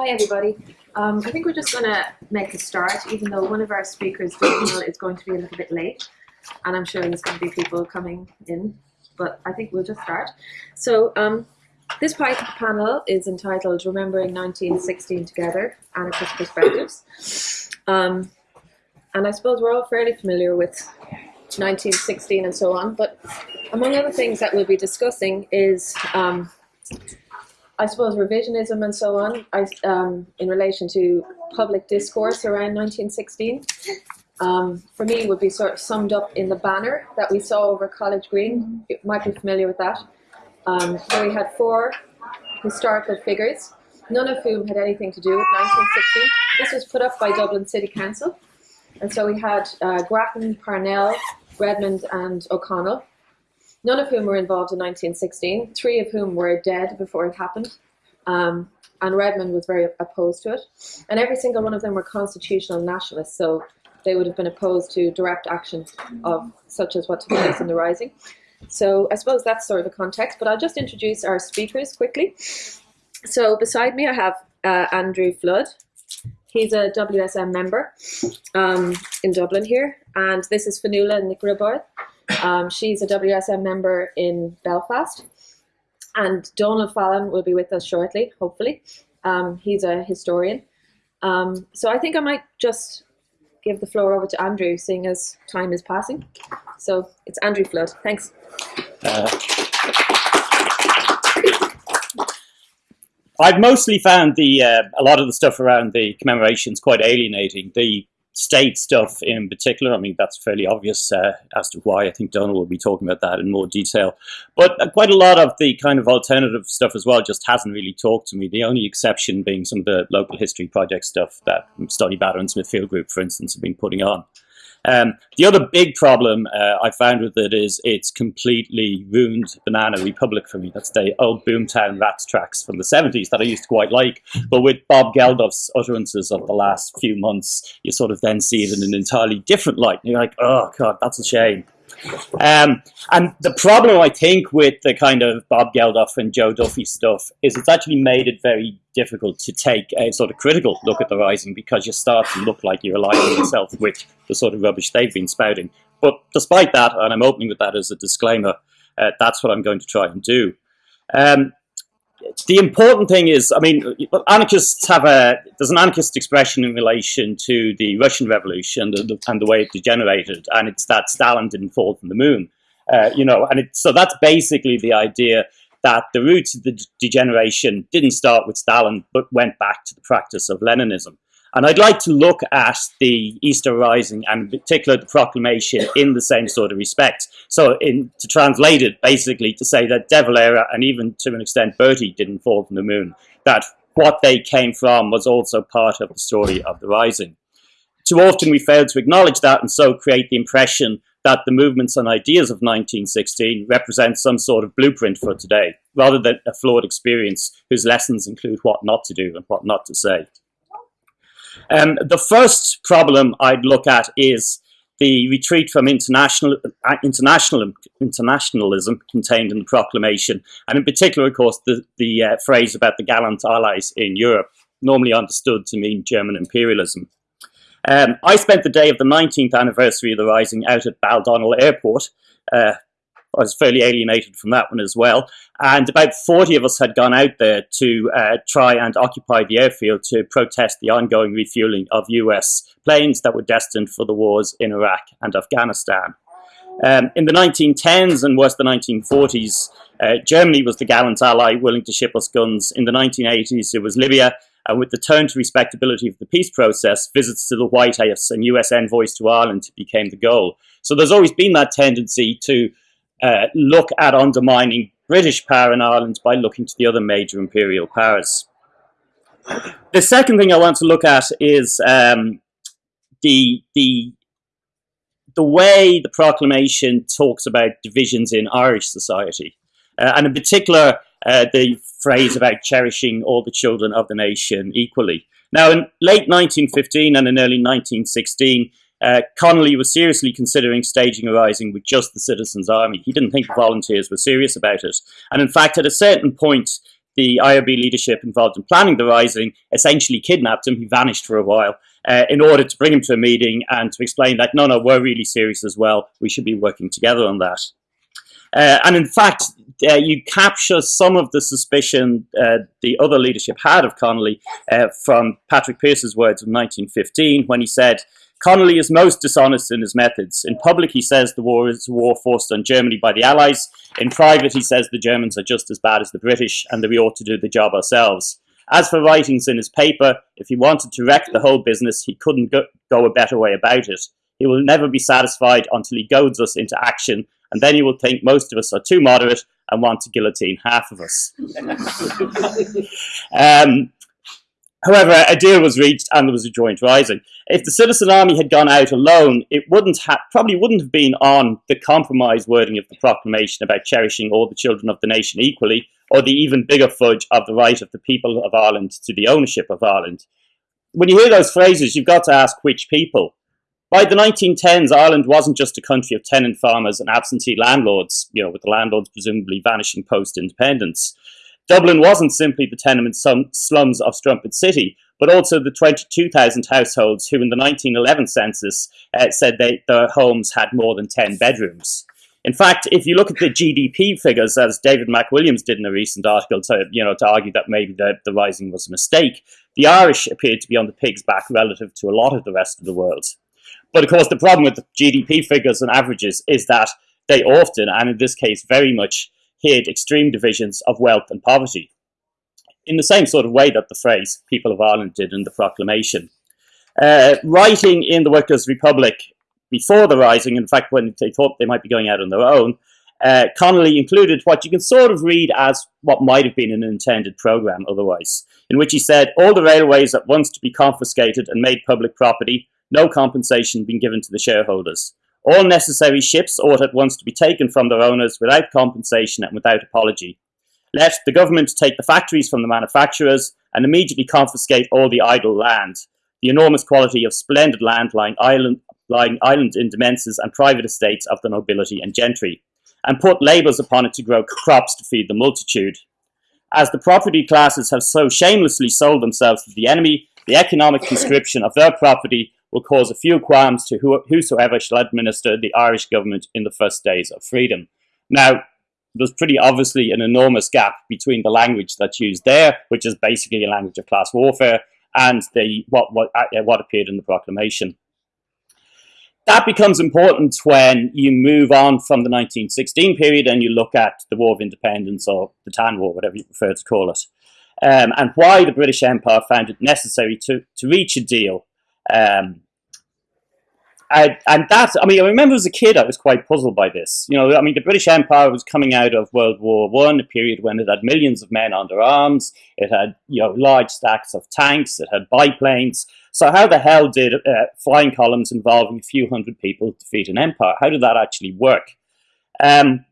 Hi, everybody. Um, I think we're just going to make a start, even though one of our speakers, is going to be a little bit late. And I'm sure there's going to be people coming in, but I think we'll just start. So um, this panel is entitled Remembering 1916 Together, Anarchist Perspectives. Um, and I suppose we're all fairly familiar with 1916 and so on, but among other things that we'll be discussing is um, I suppose revisionism and so on I, um, in relation to public discourse around 1916 um, for me would be sort of summed up in the banner that we saw over College Green. You might be familiar with that. Um, where we had four historical figures, none of whom had anything to do with 1916. This was put up by Dublin City Council. And so we had uh, Grattan, Parnell, Redmond and O'Connell none of whom were involved in 1916, three of whom were dead before it happened. Um, and Redmond was very opposed to it. And every single one of them were constitutional nationalists, so they would have been opposed to direct action of such as what took place in the Rising. So I suppose that's sort of the context, but I'll just introduce our speakers quickly. So beside me I have uh, Andrew Flood. He's a WSM member um, in Dublin here, and this is Fionnuala Nic Ribarth. Um, she's a WSM member in Belfast. And Donald Fallon will be with us shortly, hopefully. Um, he's a historian. Um, so I think I might just give the floor over to Andrew, seeing as time is passing. So it's Andrew Flood. Thanks. Uh, I've mostly found the uh, a lot of the stuff around the commemorations quite alienating. The state stuff in particular. I mean, that's fairly obvious uh, as to why. I think Donald will be talking about that in more detail. But uh, quite a lot of the kind of alternative stuff as well just hasn't really talked to me. The only exception being some of the local history project stuff that Stoneybatter and Smithfield Group, for instance, have been putting on. Um, the other big problem uh, I found with it is it's completely ruined Banana Republic for me. That's the old Boomtown Rats tracks from the 70s that I used to quite like. But with Bob Geldof's utterances of the last few months, you sort of then see it in an entirely different light. And you're like, oh, God, that's a shame. Um, and the problem, I think, with the kind of Bob Geldof and Joe Duffy stuff is it's actually made it very difficult to take a sort of critical look at the Rising because you start to look like you're aligning yourself with the sort of rubbish they've been spouting. But despite that, and I'm opening with that as a disclaimer, uh, that's what I'm going to try and do. Um, the important thing is, I mean, anarchists have a, there's an anarchist expression in relation to the Russian Revolution and the, and the way it degenerated, and it's that Stalin didn't fall from the moon. Uh, you know, and it, so that's basically the idea that the roots of the degeneration didn't start with Stalin, but went back to the practice of Leninism. And I'd like to look at the Easter Rising and in particular the proclamation in the same sort of respect. So in, to translate it, basically to say that De Valera and even to an extent Bertie didn't fall from the moon, that what they came from was also part of the story of the Rising. Too often we fail to acknowledge that and so create the impression that the movements and ideas of 1916 represent some sort of blueprint for today, rather than a flawed experience whose lessons include what not to do and what not to say. Um, the first problem I'd look at is the retreat from international, uh, international internationalism contained in the proclamation, and in particular, of course, the, the uh, phrase about the gallant allies in Europe, normally understood to mean German imperialism. Um, I spent the day of the 19th anniversary of the Rising out at Baldonnel Airport, uh, I was fairly alienated from that one as well. And about 40 of us had gone out there to uh, try and occupy the airfield to protest the ongoing refueling of US planes that were destined for the wars in Iraq and Afghanistan. Um, in the 1910s and worse the 1940s, uh, Germany was the gallant ally willing to ship us guns. In the 1980s, it was Libya. And with the turn to respectability of the peace process, visits to the White House and US envoys to Ireland became the goal. So there's always been that tendency to uh, look at undermining British power in Ireland by looking to the other major imperial powers. The second thing I want to look at is um, the, the, the way the proclamation talks about divisions in Irish society, uh, and in particular, uh, the phrase about cherishing all the children of the nation equally. Now, in late 1915 and in early 1916, uh, Connolly was seriously considering staging a rising with just the citizens' army. He didn't think the volunteers were serious about it. And in fact, at a certain point, the IRB leadership involved in planning the rising essentially kidnapped him. He vanished for a while uh, in order to bring him to a meeting and to explain that, no, no, we're really serious as well. We should be working together on that. Uh, and in fact, uh, you capture some of the suspicion uh, the other leadership had of Connolly uh, from Patrick Pearse's words of 1915 when he said, Connolly is most dishonest in his methods. In public, he says the war is a war forced on Germany by the Allies. In private, he says the Germans are just as bad as the British and that we ought to do the job ourselves. As for writings in his paper, if he wanted to wreck the whole business, he couldn't go, a better way about it. He will never be satisfied until he goads us into action, and then he will think most of us are too moderate and want to guillotine half of us. um, However, a deal was reached and there was a joint rising. If the citizen army had gone out alone, it wouldn't ha- probably wouldn't have been on the compromise wording of the proclamation about cherishing all the children of the nation equally, or the even bigger fudge of the right of the people of Ireland to the ownership of Ireland. When you hear those phrases, you've got to ask which people. By the 1910s, Ireland wasn't just a country of tenant farmers and absentee landlords, you know, with the landlords presumably vanishing post-independence. Dublin wasn't simply the tenement slums of Strumpet City, but also the 22,000 households who in the 1911 census uh, said they, their homes had more than 10 bedrooms. In fact, if you look at the GDP figures, as David McWilliams did in a recent article to, you know, to argue that maybe the, the rising was a mistake, the Irish appeared to be on the pig's back relative to a lot of the rest of the world. But of course, the problem with the GDP figures and averages is that they often, and in this case very much, hid extreme divisions of wealth and poverty, in the same sort of way that the phrase People of Ireland did in the proclamation. Uh, writing in the Workers' Republic before the Rising, in fact, when they thought they might be going out on their own, uh, Connolly included what you can sort of read as what might have been an intended programme otherwise, in which he said, all the railways at once to be confiscated and made public property, no compensation being given to the shareholders. All necessary ships ought at once to be taken from their owners without compensation and without apology. Let the government take the factories from the manufacturers and immediately confiscate all the idle land. The enormous quality of splendid land lying island, lying island in demesnes and private estates of the nobility and gentry, and put labours upon it to grow crops to feed the multitude. As the property classes have so shamelessly sold themselves to the enemy, the economic conscription of their property will cause a few qualms to whosoever shall administer the Irish government in the first days of freedom. Now, there's pretty obviously an enormous gap between the language that's used there, which is basically a language of class warfare, and the what what uh, what appeared in the proclamation. That becomes important when you move on from the 1916 period and you look at the War of Independence or the Tan War, whatever you prefer to call it, um, and why the British Empire found it necessary to, to reach a deal um, I, and that, I mean, I remember as a kid, I was quite puzzled by this. You know, I mean, the British Empire was coming out of World War One, a period when it had millions of men under arms. It had, you know, large stacks of tanks. It had biplanes. So how the hell did uh, flying columns involving a few hundred people defeat an empire? How did that actually work? Um,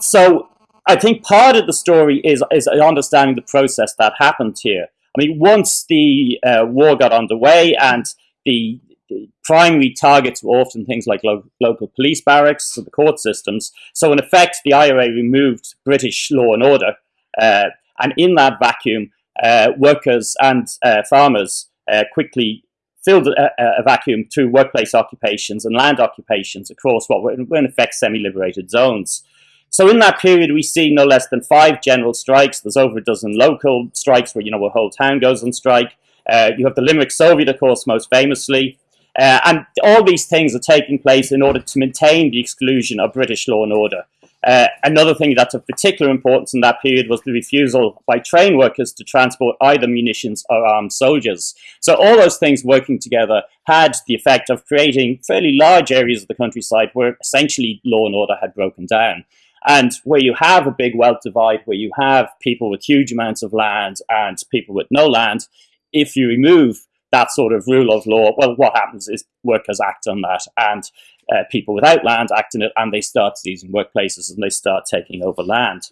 so I think part of the story is, is understanding the process that happened here. I mean, once the uh, war got underway and the, the, primary targets were often things like lo local police barracks or the court systems. So in effect, the IRA removed British law and order. Uh, and in that vacuum, uh, workers and uh, farmers uh, quickly filled a, a, vacuum through workplace occupations and land occupations across what were in effect semi-liberated zones. So in that period, we see no less than five general strikes. There's over a dozen local strikes where, you know, a whole town goes on strike. Uh, you have the Limerick Soviet, of course, most famously. Uh, and all these things are taking place in order to maintain the exclusion of British law and order. Uh, another thing that's of particular importance in that period was the refusal by train workers to transport either munitions or armed soldiers. So all those things working together had the effect of creating fairly large areas of the countryside where essentially law and order had broken down. And where you have a big wealth divide, where you have people with huge amounts of land and people with no land, if you remove that sort of rule of law, well, what happens is workers act on that and uh, people without land act on it and they start seizing workplaces and they start taking over land.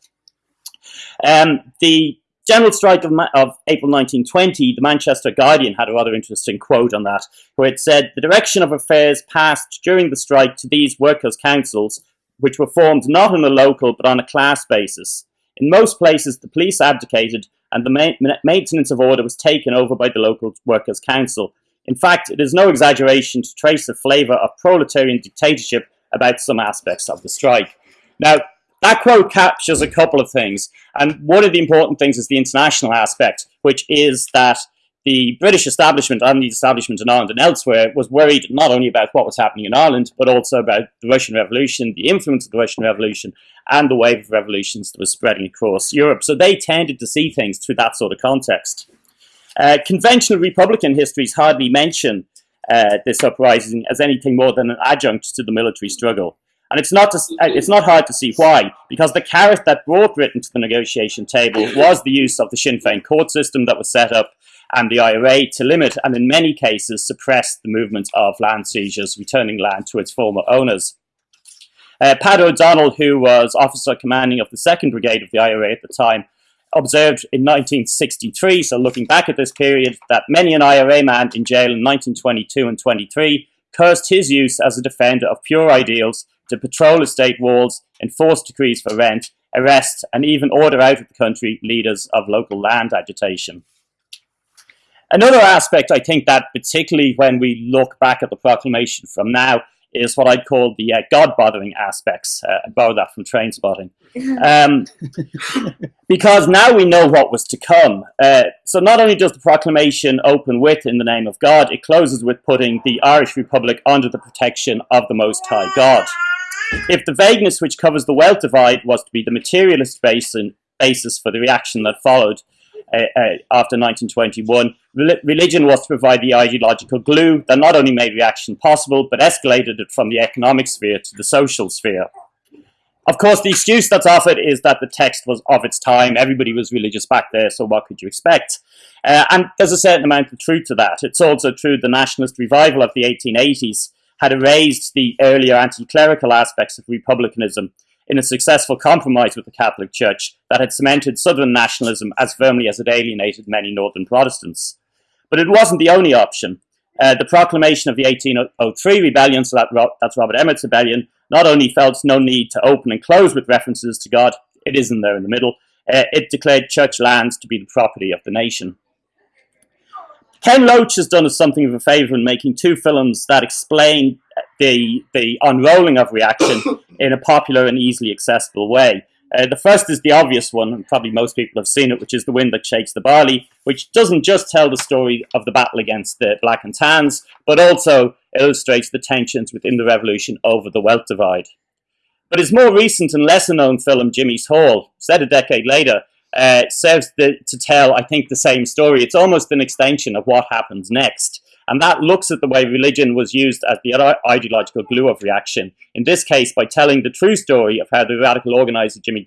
Um, the general strike of, of, April 1920, the Manchester Guardian had a rather interesting quote on that, where it said, the direction of affairs passed during the strike to these workers' councils which were formed not on a local but on a class basis. In most places, the police abdicated and the ma maintenance of order was taken over by the local workers' council. In fact, it is no exaggeration to trace a flavour of proletarian dictatorship about some aspects of the strike. Now, that quote captures a couple of things, and one of the important things is the international aspect, which is that the British establishment and the establishment in Ireland and elsewhere was worried not only about what was happening in Ireland, but also about the Russian Revolution, the influence of the Russian Revolution, and the wave of revolutions that was spreading across Europe. So they tended to see things through that sort of context. Uh, conventional Republican histories hardly mention uh, this uprising as anything more than an adjunct to the military struggle. And it's not, to, uh, it's not hard to see why, because the carrot that brought Britain to the negotiation table was the use of the Sinn Féin court system that was set up and the IRA to limit and in many cases suppress the movement of land seizures, returning land to its former owners. Uh, Pat O'Donnell, who was officer commanding of the 2nd Brigade of the IRA at the time, observed in 1963, so looking back at this period, that many an IRA man in jail in 1922 and 23 cursed his use as a defender of pure ideals to patrol estate walls, enforce decrees for rent, arrest, and even order out of the country leaders of local land agitation. Another aspect, I think, that particularly when we look back at the proclamation from now, is what I'd call the uh, God-bothering aspects. Uh, I borrowed that from Trainspotting. Um, because now we know what was to come. Uh, so not only does the proclamation open with, in the name of God, it closes with putting the Irish Republic under the protection of the Most High God. If the vagueness which covers the wealth divide was to be the materialist basin, basis for the reaction that followed after 1921, religion was to provide the ideological glue that not only made reaction possible, but escalated it from the economic sphere to the social sphere. Of course, the excuse that's offered is that the text was of its time. Everybody was religious back there, so what could you expect? Uh, and there's a certain amount of truth to that. It's also true the nationalist revival of the 1880s had erased the earlier anti-clerical aspects of republicanism in a successful compromise with the Catholic Church that had cemented Southern nationalism as firmly as it alienated many Northern Protestants. But it wasn't the only option. Uh, the proclamation of the 1803 rebellion, so that, that's Robert Emmet's rebellion, not only felt no need to open and close with references to God, it isn't there in the middle, uh, it declared church lands to be the property of the nation. Ken Loach has done us something of a favour in making two films that explain the, the unrolling of reaction in a popular and easily accessible way. Uh, the first is the obvious one, and probably most people have seen it, which is The Wind That Shakes the Barley, which doesn't just tell the story of the battle against the Black and Tans, but also illustrates the tensions within the revolution over the wealth divide. But his more recent and lesser known film, Jimmy's Hall, set a decade later, uh, serves the, to tell, I think, the same story. It's almost an extension of what happens next. And that looks at the way religion was used as the ideological glue of reaction. In this case, by telling the true story of how the radical organizer Jimmy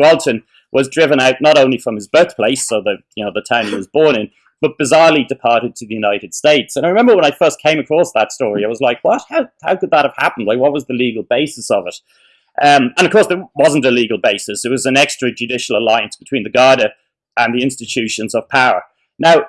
Gralton was driven out not only from his birthplace, so the you know the town he was born in, but bizarrely departed to the United States. And I remember when I first came across that story, I was like, what? How, how could that have happened? Like, what was the legal basis of it? Um, and of course, there wasn't a legal basis. It was an extrajudicial alliance between the Garda and the institutions of power. Now,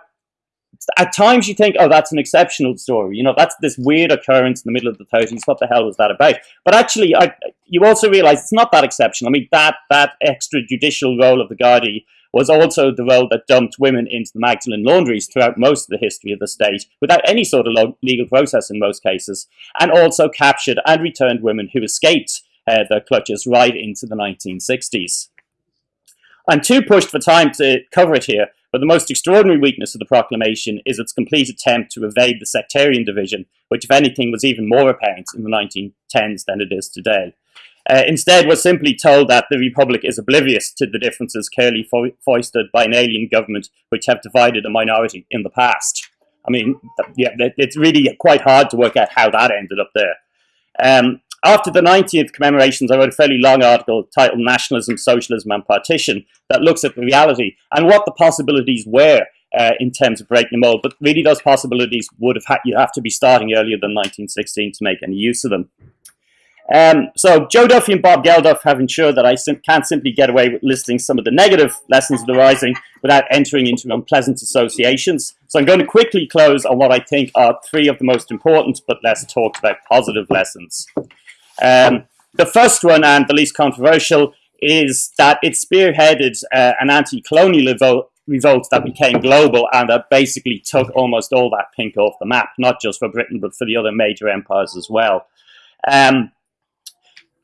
at times you think, oh, that's an exceptional story. You know, that's this weird occurrence in the middle of the 30s. What the hell was that about? But actually, I, you also realize it's not that exceptional. I mean, that, that extrajudicial role of the Gardaí was also the role that dumped women into the Magdalen laundries throughout most of the history of the state without any sort of legal process in most cases, and also captured and returned women who escaped uh, the clutches right into the 1960s. I'm too pushed for time to cover it here, but the most extraordinary weakness of the proclamation is its complete attempt to evade the sectarian division, which, if anything, was even more apparent in the 1910s than it is today. Uh, instead, we're simply told that the Republic is oblivious to the differences clearly fo foisted by an alien government which have divided a minority in the past. I mean, yeah, it's really quite hard to work out how that ended up there. Um, after the 90th commemorations, I wrote a fairly long article titled Nationalism, Socialism and Partition that looks at the reality and what the possibilities were uh, in terms of breaking the mold. But really those possibilities would have had, you have to be starting earlier than 1916 to make any use of them. Um, so Joe Duffy and Bob Geldof have ensured that I sim can't simply get away with listing some of the negative lessons of the Rising without entering into unpleasant associations. So I'm going to quickly close on what I think are three of the most important but less talked about positive lessons. Um, the first one, and the least controversial, is that it spearheaded uh, an anti-colonial revolt, that became global and that basically took almost all that pink off the map, not just for Britain, but for the other major empires as well. Um,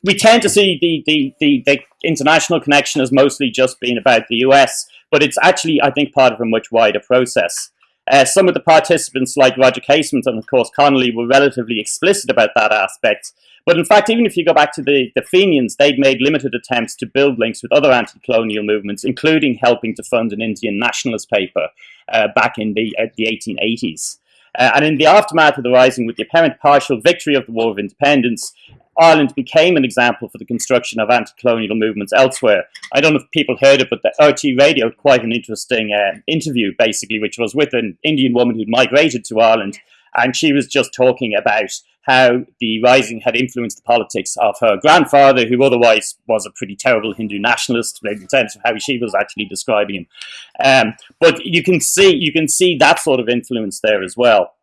we tend to see the, the, the, the, international connection as mostly just being about the US, but it's actually, I think, part of a much wider process. Uh, some of the participants, like Roger Casement and of course Connolly, were relatively explicit about that aspect. But in fact, even if you go back to the, the Fenians, they'd made limited attempts to build links with other anti-colonial movements, including helping to fund an Indian nationalist paper uh, back in the, uh, the 1880s. Uh, and in the aftermath of the Rising, with the apparent partial victory of the War of Independence, Ireland became an example for the construction of anti-colonial movements elsewhere. I don't know if people heard it, but the RTÉ Radio had quite an interesting uh, interview, basically, which was with an Indian woman who'd migrated to Ireland, and she was just talking about how the Rising had influenced the politics of her grandfather, who otherwise was a pretty terrible Hindu nationalist, in terms of how she was actually describing him. Um, but you can see you can see that sort of influence there as well.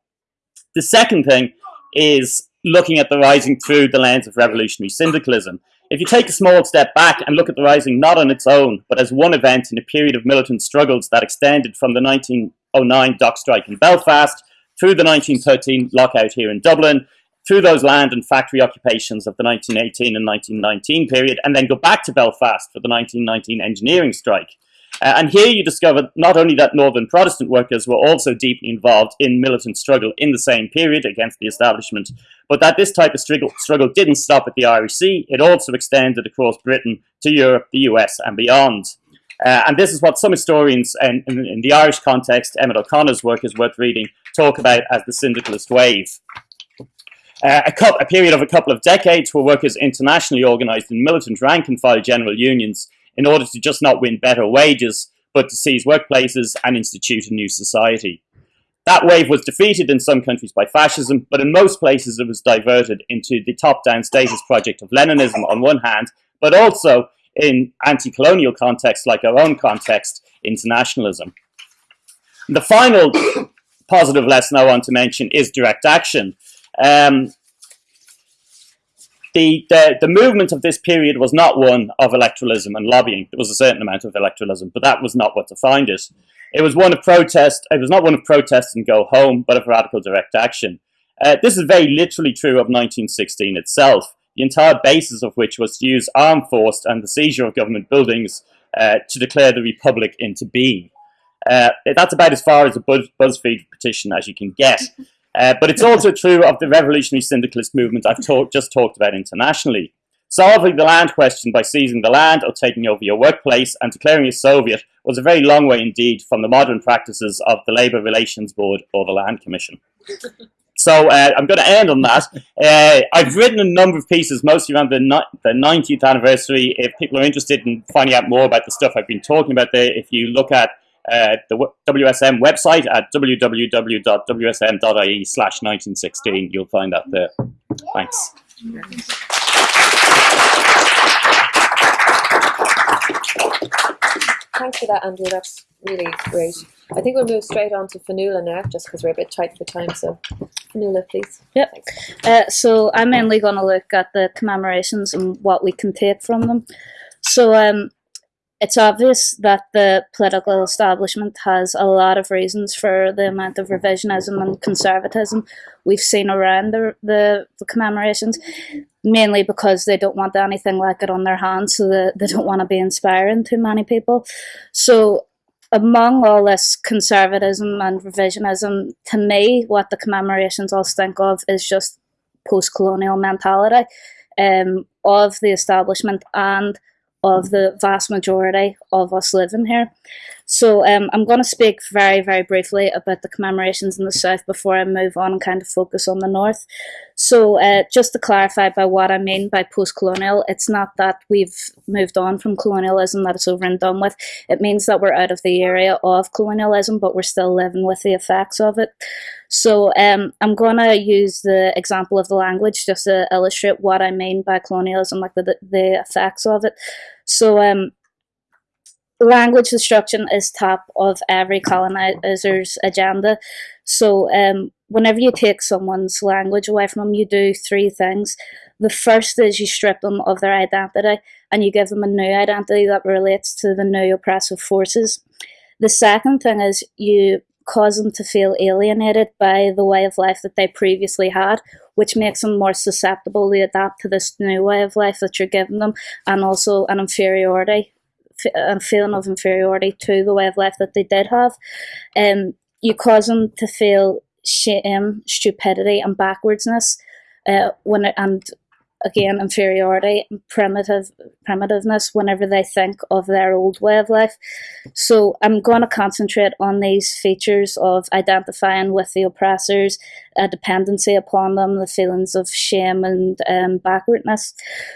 The second thing is looking at the Rising through the lens of revolutionary syndicalism. If you take a small step back and look at the Rising not on its own, but as one event in a period of militant struggles that extended from the 1909 dock strike in Belfast through the 1913 lockout here in Dublin, through those land and factory occupations of the 1918 and 1919 period, and then go back to Belfast for the 1919 engineering strike. Uh, and here you discover not only that Northern Protestant workers were also deeply involved in militant struggle in the same period against the establishment, but that this type of struggle, struggle didn't stop at the Sea, it also extended across Britain to Europe, the US, and beyond. Uh, and this is what some historians, in, in, in the Irish context, Emmet O'Connor's work is worth reading, talk about as the syndicalist wave. Uh, a, couple, a, period of a couple of decades where workers internationally organised in militant rank and file general unions in order to just not win better wages, but to seize workplaces and institute a new society. That wave was defeated in some countries by fascism, but in most places it was diverted into the top-down status project of Leninism on one hand, but also in anti-colonial context like our own context, internationalism. The final positive lesson I want to mention is direct action. Um, the, the, the movement of this period was not one of electoralism and lobbying. There was a certain amount of electoralism, but that was not what defined it. It was one of protest. It was not one of protest and go home, but of radical direct action. Uh, this is very literally true of 1916 itself, the entire basis of which was to use armed force and the seizure of government buildings uh, to declare the republic into being. Uh, that's about as far as a Buzz BuzzFeed petition as you can get. Uh, but it's also true of the revolutionary syndicalist movement I've talk, just talked about internationally. Solving the land question by seizing the land or taking over your workplace and declaring a Soviet was a very long way indeed from the modern practices of the Labour Relations Board or the Land Commission. So uh, I'm going to end on that. Uh, I've written a number of pieces, mostly around the, the 90th anniversary. If people are interested in finding out more about the stuff I've been talking about there, if you look at uh, the WSM website at www.wsm.ie slash 1916. You'll find that there. Thanks. Thanks for that, Andrew. That's really great. I think we'll move straight on to Fionnuala now, just because we're a bit tight for time. So, Fionnuala, please. Yep. Uh, so I'm mainly going to look at the commemorations and what we can take from them. So um, it's obvious that the political establishment has a lot of reasons for the amount of revisionism and conservatism we've seen around the, the, the, commemorations, mainly because they don't want anything like it on their hands, so they, they don't want to be inspiring to many people. So among all this conservatism and revisionism, to me, what the commemorations all think of is just post-colonial mentality um, of the establishment and of the vast majority of us living here. So um, I'm going to speak very, very briefly about the commemorations in the south before I move on and kind of focus on the north. So uh, just to clarify by what I mean by post-colonial, it's not that we've moved on from colonialism, that it's over and done with. It means that we're out of the area of colonialism, but we're still living with the effects of it. So um, I'm going to use the example of the language just to illustrate what I mean by colonialism, like the, the effects of it. So um, language destruction is top of every colonizer's agenda. So um, whenever you take someone's language away from them, you do three things. The first is you strip them of their identity and you give them a new identity that relates to the new oppressive forces. The second thing is you cause them to feel alienated by the way of life that they previously had, which makes them more susceptible to adapt to this new way of life that you're giving them, and also an inferiority, a feeling of inferiority to the way of life that they did have. Um, you cause them to feel shame, stupidity, and backwardsness. Uh, when it, and again inferiority primitive primitiveness whenever they think of their old way of life. So i'm going to concentrate on these features of identifying with the oppressors a dependency upon them the feelings of shame and um, backwardness.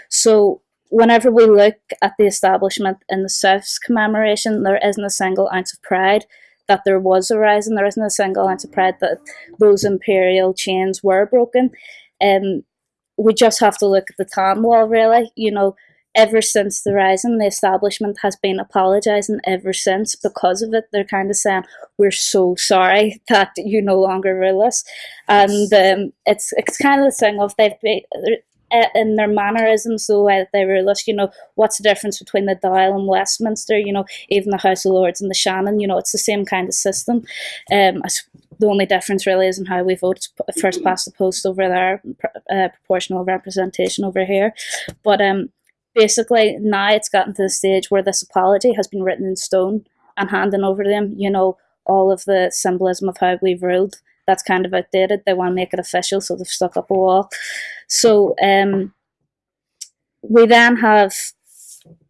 So whenever we look at the establishment in the south's commemoration there isn't a single ounce of pride that there was a rising there isn't a single ounce of pride that those imperial chains were broken. Um, we just have to look at the Tan Wall, really. You know, ever since the rising, the establishment has been apologising ever since because of it. They're kind of saying, "We're so sorry that you no longer rule us," and um, it's it's kind of the thing of they've been uh, in their mannerisms, the way that they rule us. You know, what's the difference between the Dáil and Westminster? You know, even the House of Lords and the Seanad. You know, it's the same kind of system. Um, the only difference really is in how we vote first past the post over there, uh, proportional representation over here. But um, basically now it's gotten to the stage where this apology has been written in stone and handing over to them, you know, all of the symbolism of how we've ruled. That's kind of outdated. They want to make it official, so they've stuck up a wall. So um, we then have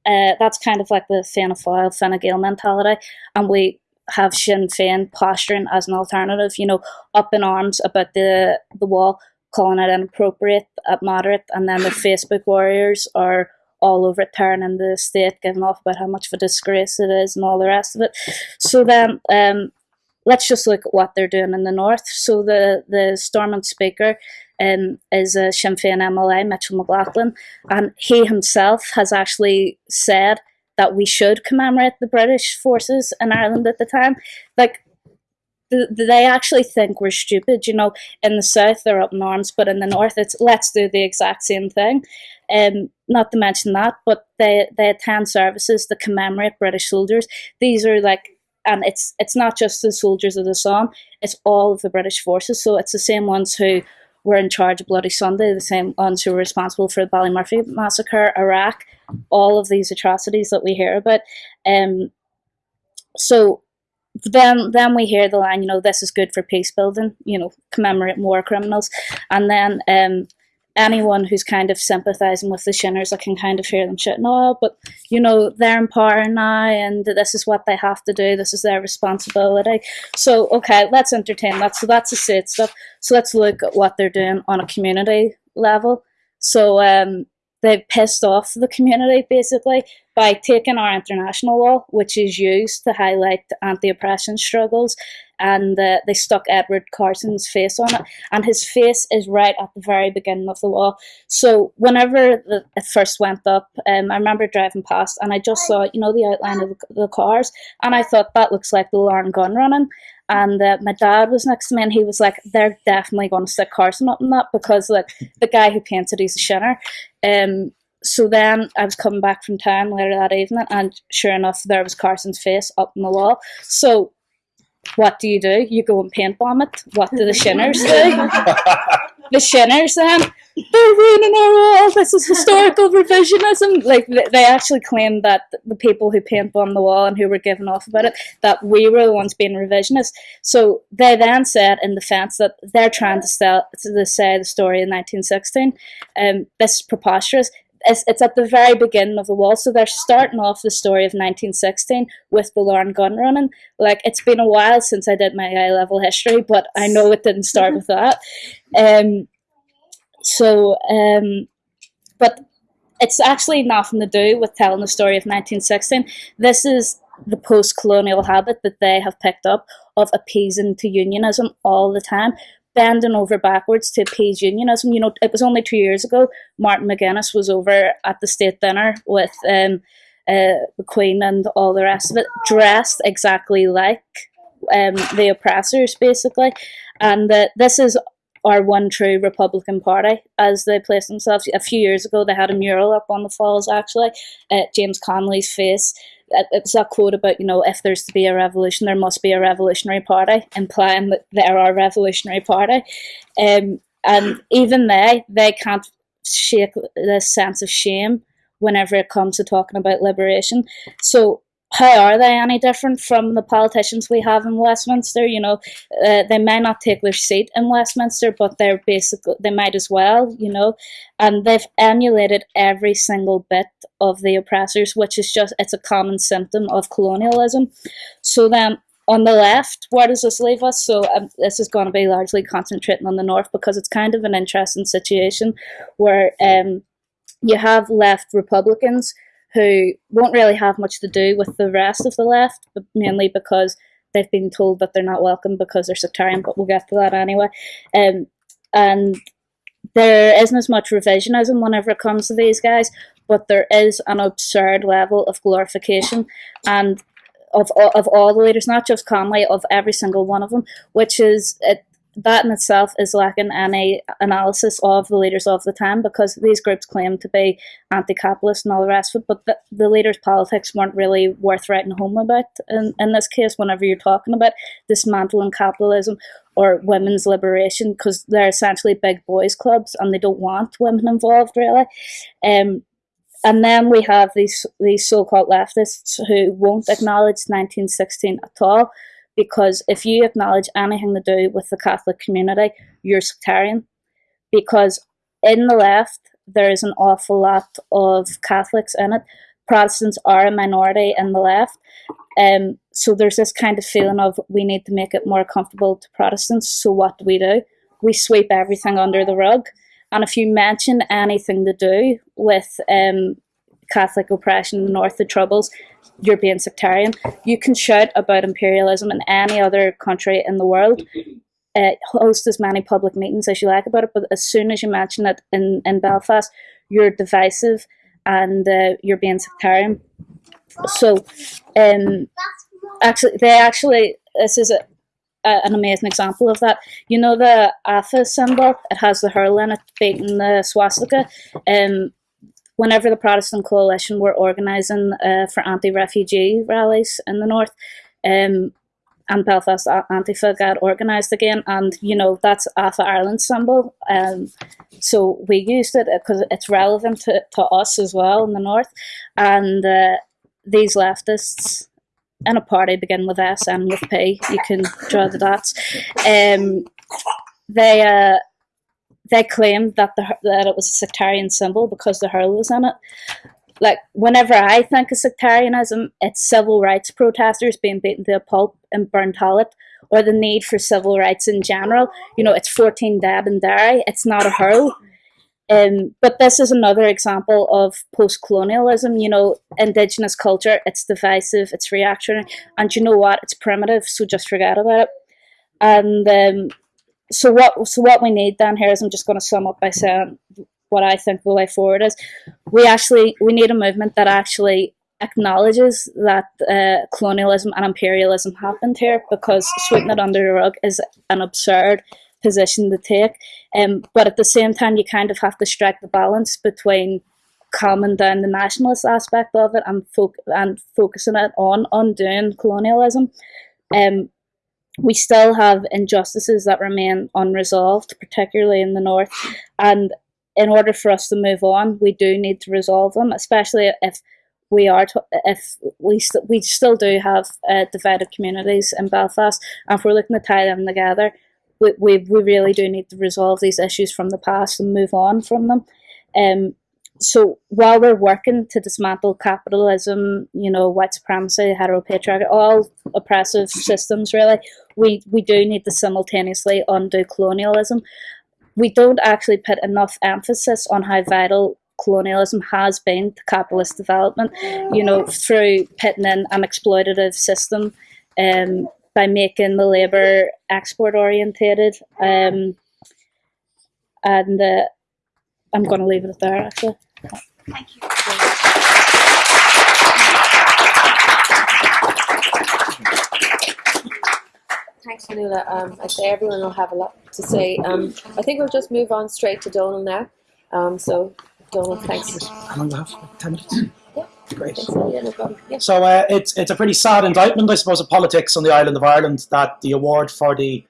uh, that's kind of like the Fianna Fáil, Fine Gael mentality, and we have Sinn Féin posturing as an alternative, you know, up in arms about the the wall, calling it inappropriate at moderate, and then the Facebook warriors are all over it, tearing the state, giving off about how much of a disgrace it is and all the rest of it. So then, um, let's just look at what they're doing in the north. So the the Stormont speaker um, is a Sinn Féin MLA, Mitchell McLaughlin, and he himself has actually said that we should commemorate the British forces in Ireland at the time. Like, they actually think we're stupid. You know, in the south they're up in arms, but in the north it's let's do the exact same thing. Um, not to mention that, but they they attend services to commemorate British soldiers. These are like, and it's it's not just the soldiers of the Somme; it's all of the British forces. So it's the same ones who were in charge of Bloody Sunday, the same ones who were responsible for the Ballymurphy massacre, Iraq, all of these atrocities that we hear about. Um, so then then we hear the line, you know, this is good for peace building, you know, commemorate more criminals. And then um, anyone who's kind of sympathizing with the Shinners, I can kind of hear them shouting, oh, but, you know, they're in power now and this is what they have to do. This is their responsibility. So, okay, let's entertain that. So that's the state stuff. So let's look at what they're doing on a community level. So um, they've pissed off the community basically by taking our international law, which is used to highlight anti-oppression struggles, and uh, they stuck Edward Carson's face on it, and his face is right at the very beginning of the wall. So whenever the, it first went up, um, I remember driving past, and I just saw, you know, the outline of the, the cars, and I thought that looks like the Larne gun running. And uh, my dad was next to me, and he was like, "They're definitely going to stick Carson up in that because like the guy who painted, he's a shinner." Um, so then I was coming back from town later that evening, and sure enough, there was Carson's face up on the wall. So, what do you do? You go and paint bomb it. What do the Shinners do? the Shinners then they're ruining our wall. This is historical revisionism. Like they actually claim that the people who paint on the wall and who were given off about it that we were the ones being revisionist. So they then said in defence that they're trying to sell to say the story in 1916. Um, this is preposterous it's, it's at the very beginning of the wall. So they're starting off the story of 1916 with the Larne gun running. Like it's been a while since I did my A level history, but I know it didn't start with that. Um, so, um, but it's actually nothing to do with telling the story of 1916. This is the post colonial habit that they have picked up of appeasing to unionism all the time bending over backwards to appease unionism. You know, it was only two years ago Martin McGuinness was over at the state dinner with um, uh, the Queen and all the rest of it, dressed exactly like um, the oppressors, basically. And that this is our one true Republican Party, as they place themselves. A few years ago, they had a mural up on the falls, actually, at James Connolly's face. It it was that quote about, you know, if there's to be a revolution, there must be a revolutionary party, implying that they're our revolutionary party. Um, and even they, they can't shake this sense of shame whenever it comes to talking about liberation. So how are they any different from the politicians we have in Westminster? You know, uh, they may not take their seat in Westminster, but they're basically they might as well. You know, and they've emulated every single bit of the oppressors, which is just it's a common symptom of colonialism. So then. On the left, where does this leave us? So um, this is going to be largely concentrating on the north because it's kind of an interesting situation where um, you have left Republicans who won't really have much to do with the rest of the left, but mainly because they've been told that they're not welcome because they're sectarian. But we'll get to that anyway. Um, and there isn't as much revisionism whenever it comes to these guys, but there is an absurd level of glorification and of all, of all the leaders, not just Conway, of every single one of them, which is it, that in itself is lacking any analysis of the leaders of the time because these groups claim to be anti-capitalist and all the rest of it, but the, the leaders' politics weren't really worth writing home about. In, in this case, whenever you're talking about dismantling capitalism or women's liberation, because they're essentially big boys clubs and they don't want women involved really. Um, and then we have these these so-called leftists who won't acknowledge 1916 at all because if you acknowledge anything to do with the Catholic community, you're sectarian. Because in the left, there is an awful lot of Catholics in it. Protestants are a minority in the left. Um, so there's this kind of feeling of we need to make it more comfortable to Protestants. So what do we do? We sweep everything under the rug. And if you mention anything to do with um, Catholic oppression in the North, the Troubles, you're being sectarian. You can shout about imperialism in any other country in the world, uh, host as many public meetings as you like about it, but as soon as you mention it in, in Belfast, you're divisive and uh, you're being sectarian. So, um, actually, they actually, this is a, a, an amazing example of that. You know the AFA symbol? It has the hurl in it, beating the swastika. Um, whenever the Protestant coalition were organising uh, for anti-refugee rallies in the north, um, and Belfast Antifa got organised again, and you know that's AFA Ireland symbol. Um, so we used it because it's relevant to, to us as well in the north, and uh, these leftists in a party begin with S and with P. You can draw the dots. Um, they uh, they claimed that the that it was a sectarian symbol because the hurl was in it. Like whenever I think of sectarianism, it's civil rights protesters being beaten to a pulp in Burntollet, or the need for civil rights in general. You know, it's 14 dead in Derry. It's not a hurl. Um, but this is another example of post-colonialism. You know, indigenous culture. It's divisive. It's reactionary, and you know what? It's primitive. So just forget about it. And um, so what so what we need then here is I'm just going to sum up by saying what I think the way forward is. We actually we need a movement that actually acknowledges that uh, colonialism and imperialism happened here because sweeping it under the rug is an absurd position to take. Um, but at the same time, you kind of have to strike the balance between calming down the nationalist aspect of it and, fo- and focusing it on undoing colonialism. Um, we still have injustices that remain unresolved, particularly in the north. And in order for us to move on, we do need to resolve them, especially if we are if we st- we still do have uh, divided communities in Belfast, and if we're looking to tie them together, we, we, we really do need to resolve these issues from the past and move on from them. Um, so while we're working to dismantle capitalism, you know, white supremacy, heteropatriarchy, all oppressive systems, really, we, we do need to simultaneously undo colonialism. We don't actually put enough emphasis on how vital colonialism has been to capitalist development, you know, through pitting in an exploitative system um, by making the labour export orientated. Um, and uh, I'm going to leave it there actually. Thank you. Thanks, Manula. Um, I say everyone will have a lot to say. Um, I think we'll just move on straight to Donald now. Um, so, Donald, thanks. How long do I have? Ten minutes. Yeah. Great. Thanks, yeah, no. Yeah. So uh, it's it's a pretty sad indictment, I suppose, of politics on the island of Ireland that the award for the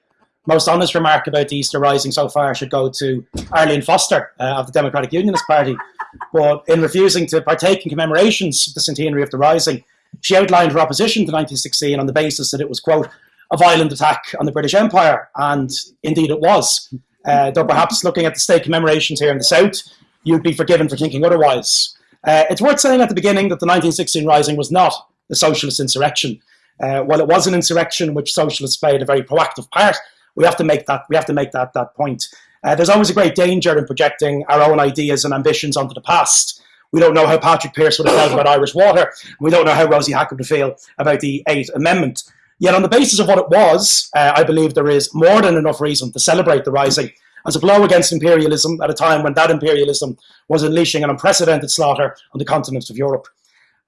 most honest remark about the Easter Rising so far should go to Arlene Foster uh, of the Democratic Unionist Party. But in refusing to partake in commemorations of the centenary of the Rising, she outlined her opposition to 1916 on the basis that it was, quote, a violent attack on the British Empire. And indeed it was. Uh, though perhaps looking at the state commemorations here in the South, you'd be forgiven for thinking otherwise. Uh, it's worth saying at the beginning that the 1916 Rising was not a socialist insurrection. Uh, while it was an insurrection in which socialists played a very proactive part, we have to make that we have to make that that point. Uh, there's always a great danger in projecting our own ideas and ambitions onto the past. We don't know how Patrick Pearse would have felt about Irish water. We don't know how Rosie Hackett would feel about the Eighth Amendment. Yet, on the basis of what it was, uh, I believe there is more than enough reason to celebrate the Rising as a blow against imperialism at a time when that imperialism was unleashing an unprecedented slaughter on the continent of Europe.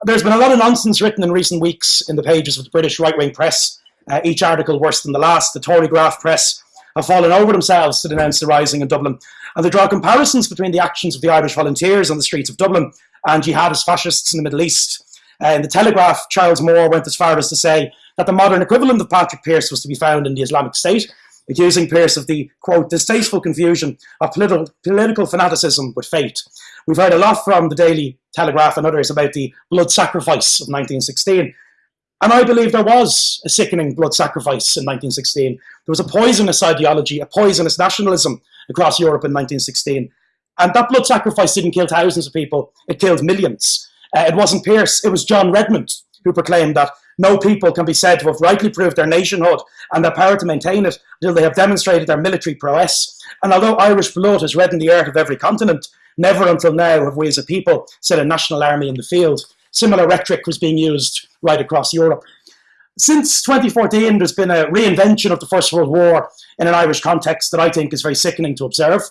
There's been a lot of nonsense written in recent weeks in the pages of the British right wing press uh, each article worse than the last. The Tory graft press have fallen over themselves to denounce the rising in Dublin. And they draw comparisons between the actions of the Irish volunteers on the streets of Dublin and jihadist fascists in the Middle East. Uh, in the Telegraph, Charles Moore went as far as to say that the modern equivalent of Patrick Pearse was to be found in the Islamic State, accusing Pearse of the, quote, distasteful confusion of political, political fanaticism with fate. We've heard a lot from the Daily Telegraph and others about the blood sacrifice of 1916. And I believe there was a sickening blood sacrifice in 1916. There was a poisonous ideology, a poisonous nationalism across Europe in 1916. And that blood sacrifice didn't kill thousands of people, it killed millions. Uh, it wasn't Pearse, it was John Redmond who proclaimed that no people can be said to have rightly proved their nationhood and their power to maintain it until they have demonstrated their military prowess. And although Irish blood has reddened the earth of every continent, never until now have we as a people set a national army in the field. Similar rhetoric was being used right across Europe. Since 2014, there's been a reinvention of the First World War in an Irish context that I think is very sickening to observe.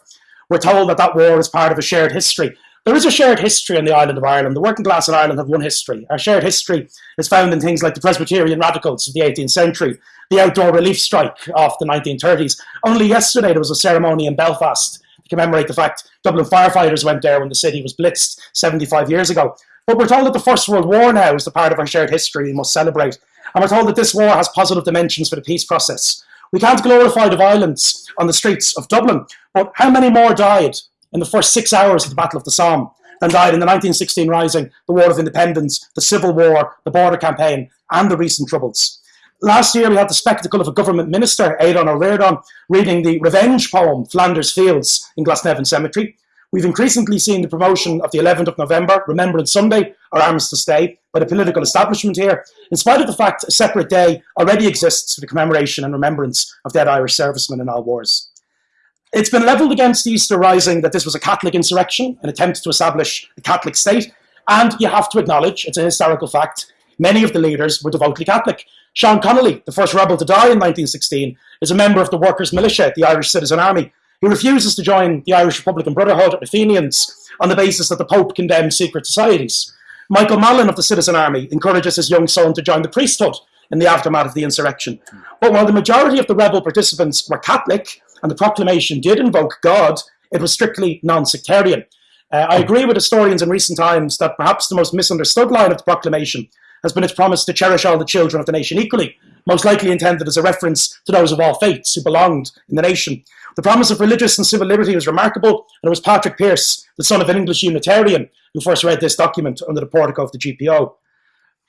We're told that that war is part of a shared history. There is a shared history on the island of Ireland. The working class in Ireland have one history. Our shared history is found in things like the Presbyterian radicals of the 18th century, the outdoor relief strike of the 1930s. Only yesterday there was a ceremony in Belfast to commemorate the fact Dublin firefighters went there when the city was blitzed 75 years ago. But we're told that the First World War now is the part of our shared history we must celebrate. And we're told that this war has positive dimensions for the peace process. We can't glorify the violence on the streets of Dublin, but how many more died in the first six hours of the Battle of the Somme than died in the 1916 Rising, the War of Independence, the Civil War, the Border Campaign, and the recent Troubles? Last year, we had the spectacle of a government minister, Aidan O'Riordan, reading the revenge poem, Flanders Fields, in Glasnevin Cemetery. We've increasingly seen the promotion of the 11th of November, Remembrance Sunday, or Armistice Day, by the political establishment here, in spite of the fact a separate day already exists for the commemoration and remembrance of dead Irish servicemen in all wars. It's been levelled against the Easter Rising that this was a Catholic insurrection, an attempt to establish a Catholic state, and you have to acknowledge, it's a historical fact, many of the leaders were devoutly Catholic. Sean Connolly, the first rebel to die in 1916, is a member of the Workers' Militia, the Irish Citizen Army, he refuses to join the Irish Republican Brotherhood of Fenians on the basis that the Pope condemns secret societies. Michael Mallin of the Citizen Army encourages his young son to join the priesthood in the aftermath of the insurrection. But while the majority of the rebel participants were Catholic and the proclamation did invoke God, it was strictly non sectarian. Uh, I agree with historians in recent times that perhaps the most misunderstood line of the proclamation has been its promise to cherish all the children of the nation equally, most likely intended as a reference to those of all faiths who belonged in the nation. The promise of religious and civil liberty was remarkable, and it was Patrick Pearse, the son of an English Unitarian, who first read this document under the portico of the GPO.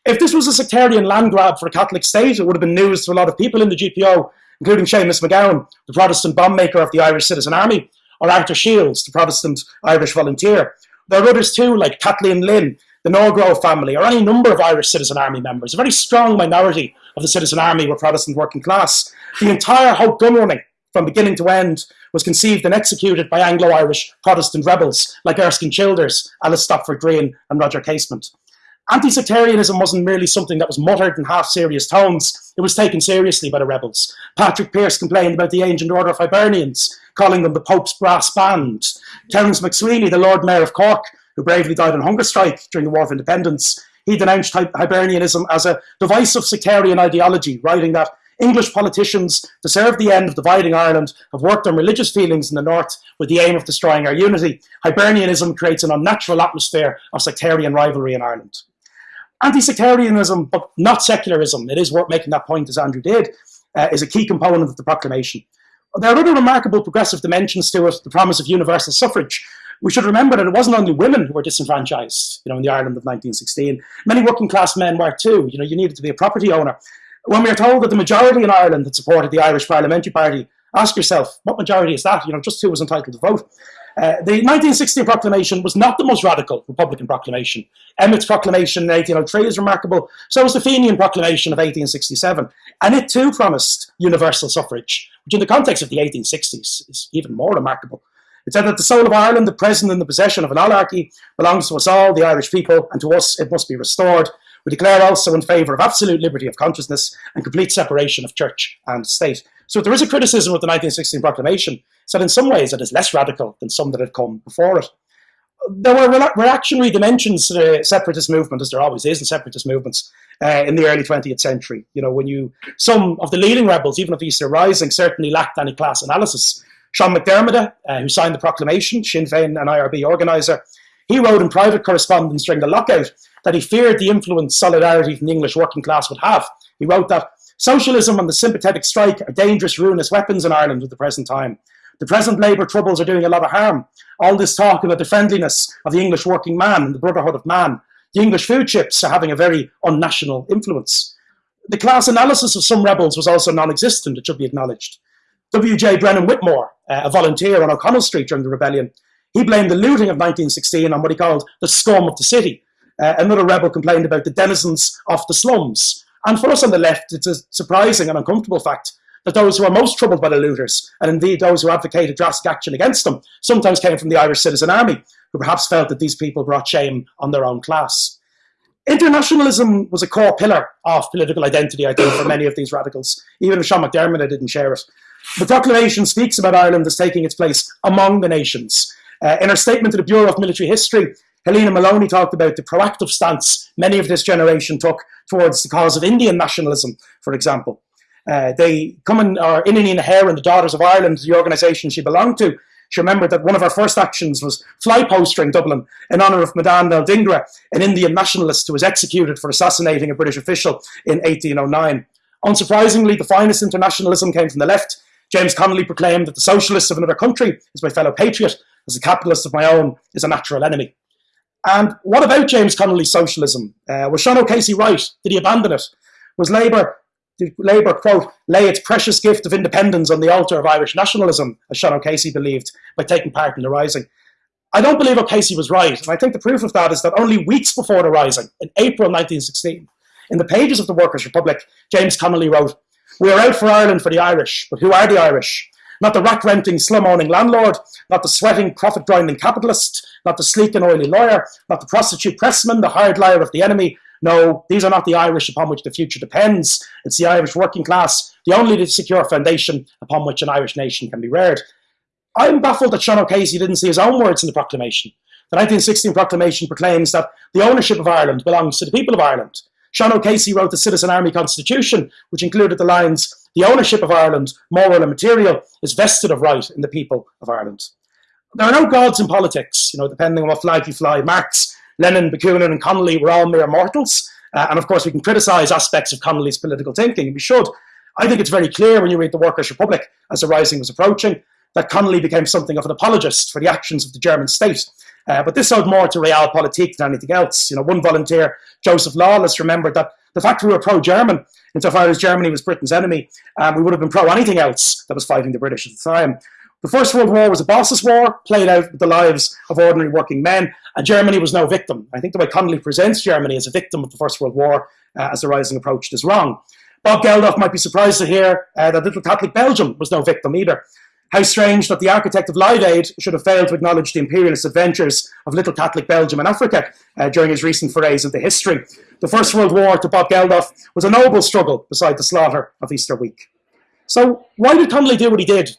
If this was a sectarian land grab for a Catholic state, it would have been news to a lot of people in the GPO, including Seamus McGowan, the Protestant bomb maker of the Irish Citizen Army, or Arthur Shields, the Protestant Irish volunteer. There are others too, like Kathleen Lynn, the Norgrove family, or any number of Irish Citizen Army members. A very strong minority of the Citizen Army were Protestant working class. The entire Howth gun running from beginning to end, was conceived and executed by Anglo-Irish Protestant rebels like Erskine Childers, Alice Stopford Green and Roger Casement. Anti-sectarianism wasn't merely something that was muttered in half-serious tones, it was taken seriously by the rebels. Patrick Pearse complained about the Ancient Order of Hibernians, calling them the Pope's brass band. Terence MacSwiney, the Lord Mayor of Cork, who bravely died on hunger strike during the War of Independence, he denounced Hibernianism as a divisive sectarian ideology, writing that English politicians, to serve the end of dividing Ireland, have worked on religious feelings in the north with the aim of destroying our unity. Hibernianism creates an unnatural atmosphere of sectarian rivalry in Ireland. Anti-sectarianism, but not secularism, it is worth making that point as Andrew did, uh, is a key component of the proclamation. There are other remarkable progressive dimensions to it, the promise of universal suffrage, we should remember that it wasn't only women who were disenfranchised, you know, in the Ireland of 1916. Many working class men were too. You know, you needed to be a property owner. When we are told that the majority in Ireland had supported the Irish Parliamentary Party, ask yourself, what majority is that? You know, just who was entitled to vote? Uh, the 1960 proclamation was not the most radical Republican proclamation. Emmet's proclamation in 1803 is remarkable. So was the Fenian proclamation of 1867. And it too promised universal suffrage, which in the context of the 1860s is even more remarkable. It said that the soul of Ireland, the present in the possession of an oligarchy, belongs to us all, the Irish people, and to us it must be restored. We declare also in favour of absolute liberty of consciousness and complete separation of church and state. So there is a criticism of the 1916 proclamation, said in some ways it is less radical than some that had come before it. There were reactionary dimensions to the separatist movement, as there always is in separatist movements, uh, in the early 20th century. You know, when you, some of the leading rebels, even of the Easter Rising, certainly lacked any class analysis. Sean McDermott, uh, who signed the proclamation, Sinn Féin and IRB organiser, he wrote in private correspondence during the lockout that he feared the influence solidarity from the English working class would have. He wrote that socialism and the sympathetic strike are dangerous, ruinous weapons in Ireland at the present time. The present Labour troubles are doing a lot of harm. All this talk about the friendliness of the English working man and the brotherhood of man. The English food chips are having a very unnational influence. The class analysis of some rebels was also non-existent, it should be acknowledged. W.J. Brennan Whitmore, uh, a volunteer on O'Connell Street during the rebellion, he blamed the looting of 1916 on what he called the scum of the city. Uh, another rebel complained about the denizens of the slums. And for us on the left, it's a surprising and uncomfortable fact that those who are most troubled by the looters, and indeed those who advocated drastic action against them, sometimes came from the Irish Citizen Army, who perhaps felt that these people brought shame on their own class. Internationalism was a core pillar of political identity, I think, for many of these radicals. Even Sean McDermott didn't share it. The proclamation speaks about Ireland as taking its place among the nations. Uh, in her statement to the Bureau of Military History, Helena Molony talked about the proactive stance many of this generation took towards the cause of Indian nationalism, for example. Uh, they come in, or Inghinidhe na hÉireann and the Daughters of Ireland, the organisation she belonged to, she remembered that one of her first actions was fly postering Dublin in honour of Madan Dhingra, an Indian nationalist who was executed for assassinating a British official in 1809. Unsurprisingly, the finest internationalism came from the left, James Connolly proclaimed that the socialist of another country is my fellow patriot, as a capitalist of my own is a natural enemy. And what about James Connolly's socialism? Uh, was Sean O'Casey right? Did he abandon it? Was Labour, did Labour, quote, lay its precious gift of independence on the altar of Irish nationalism, as Sean O'Casey believed, by taking part in the Rising? I don't believe O'Casey was right, and I think the proof of that is that only weeks before the Rising, in April 1916, in the pages of the Workers' Republic, James Connolly wrote, we are out for Ireland for the Irish, but who are the Irish? Not the rack renting, slum-owning landlord, not the sweating, profit-grinding capitalist, not the sleek and oily lawyer, not the prostitute pressman, the hired liar of the enemy. No, these are not the Irish upon which the future depends. It's the Irish working class, the only secure foundation upon which an Irish nation can be reared. I'm baffled that Sean O'Casey didn't see his own words in the proclamation. The 1916 proclamation proclaims that the ownership of Ireland belongs to the people of Ireland. Sean O'Casey wrote the Citizen Army Constitution, which included the lines, the ownership of Ireland, moral and material, is vested of right in the people of Ireland. There are no gods in politics, you know, depending on what flag you fly. Marx, Lenin, Bakunin and Connolly were all mere mortals. Uh, and of course, we can criticise aspects of Connolly's political thinking, and we should. I think it's very clear when you read the Workers' Republic as the Rising was approaching that Connolly became something of an apologist for the actions of the German state. Uh, but this owed more to realpolitik than anything else. You know, one volunteer, Joseph Lawless, remembered that the fact we were pro-German, insofar as Germany was Britain's enemy, um, we would have been pro anything else that was fighting the British at the time. The First World War was a boss's war, played out with the lives of ordinary working men, and Germany was no victim. I think the way Connolly presents Germany as a victim of the First World War uh, as the Rising approached is wrong. Bob Geldof might be surprised to hear uh, that little Catholic Belgium was no victim either. How strange that the architect of Live Aid should have failed to acknowledge the imperialist adventures of little Catholic Belgium and Africa uh, during his recent forays into history. The First World War, to Bob Geldof, was a noble struggle beside the slaughter of Easter week. So why did Connolly do what he did?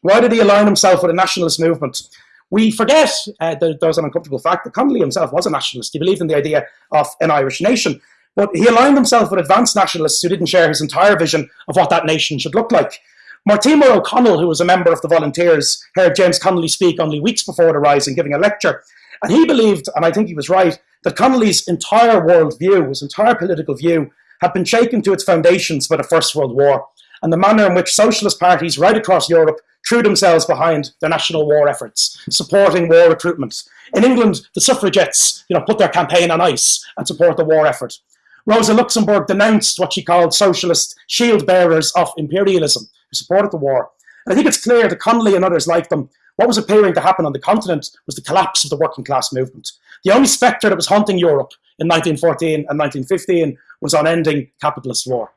Why did he align himself with a nationalist movement? We forget, uh, that there's an uncomfortable fact, that Connolly himself was a nationalist. He believed in the idea of an Irish nation. But he aligned himself with advanced nationalists who didn't share his entire vision of what that nation should look like. Mortimer O'Connell, who was a member of the Volunteers, heard James Connolly speak only weeks before the Rising, giving a lecture. And he believed, and I think he was right, that Connolly's entire world view, his entire political view, had been shaken to its foundations by the First World War and the manner in which socialist parties right across Europe threw themselves behind their national war efforts, supporting war recruitment. In England, the suffragettes you know, put their campaign on ice and support the war effort. Rosa Luxemburg denounced what she called socialist shield bearers of imperialism who supported the war. And I think it's clear that Connolly and others like them, what was appearing to happen on the continent was the collapse of the working class movement. The only spectre that was haunting Europe in 1914 and 1915 was on ending capitalist war.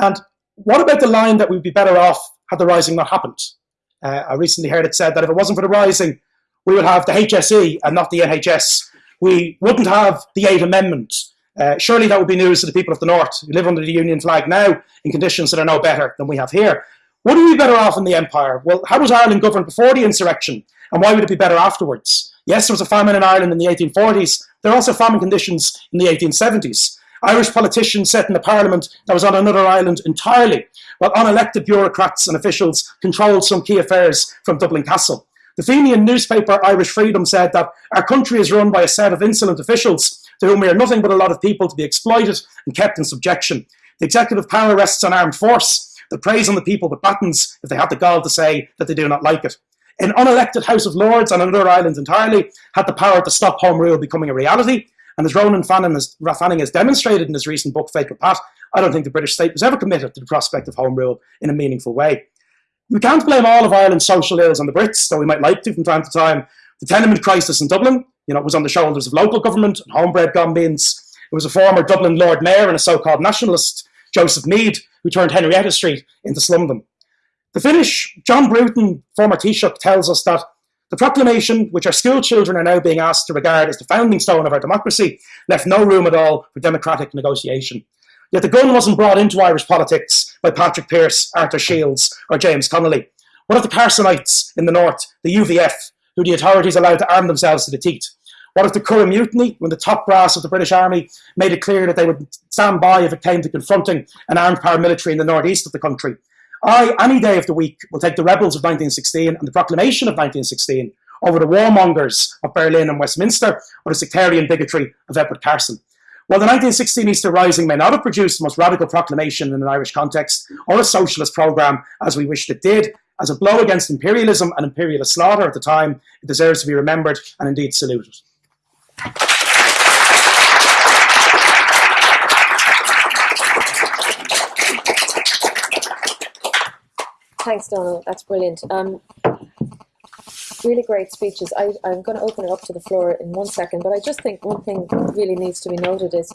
And what about the line that we'd be better off had the rising not happened? Uh, I recently heard it said that if it wasn't for the rising, we would have the HSE and not the NHS. We wouldn't have the Eighth Amendment. Uh, surely that would be news to the people of the North who live under the Union flag now in conditions that are no better than we have here. Would we be better off in the Empire? Well, how was Ireland governed before the insurrection? And why would it be better afterwards? Yes, there was a famine in Ireland in the 1840s. There were also famine conditions in the 1870s. Irish politicians sat in the parliament that was on another island entirely, while unelected bureaucrats and officials controlled some key affairs from Dublin Castle. The Fenian newspaper Irish Freedom said that our country is run by a set of insolent officials to whom we are nothing but a lot of people to be exploited and kept in subjection. The executive power rests on armed force that preys on the people with battens if they have the gall to say that they do not like it. An unelected House of Lords on another island entirely had the power to stop Home Rule becoming a reality, and as Ronan Fanning has, Fanning has demonstrated in his recent book, Fatal Path, I don't think the British state was ever committed to the prospect of home rule in a meaningful way. We can't blame all of Ireland's social ills on the Brits, though we might like to from time to time. The tenement crisis in Dublin, you know, it was on the shoulders of local government and homebred gombeens. It was a former Dublin Lord Mayor and a so-called nationalist, Joseph Meade, who turned Henrietta Street into slumdom. The Finnish, John Bruton, former Taoiseach, tells us that the proclamation, which our school children are now being asked to regard as the founding stone of our democracy, left no room at all for democratic negotiation. Yet the gun wasn't brought into Irish politics by Patrick Pearse, Arthur Shields, or James Connolly. What of the Carsonites in the north, the UVF, who the authorities allowed to arm themselves to the teeth? What of the Curragh Mutiny, when the top brass of the British Army made it clear that they would stand by if it came to confronting an armed paramilitary in the northeast of the country? I, any day of the week, will take the rebels of 1916 and the proclamation of 1916 over the warmongers of Berlin and Westminster or the sectarian bigotry of Edward Carson. While the 1916 Easter Rising may not have produced the most radical proclamation in an Irish context or a socialist programme as we wished it did, as a blow against imperialism and imperialist slaughter at the time, it deserves to be remembered and indeed saluted. Thanks, Donald. That's brilliant. Um, really great speeches. I, I'm going to open it up to the floor in one second, but I just think one thing really needs to be noted is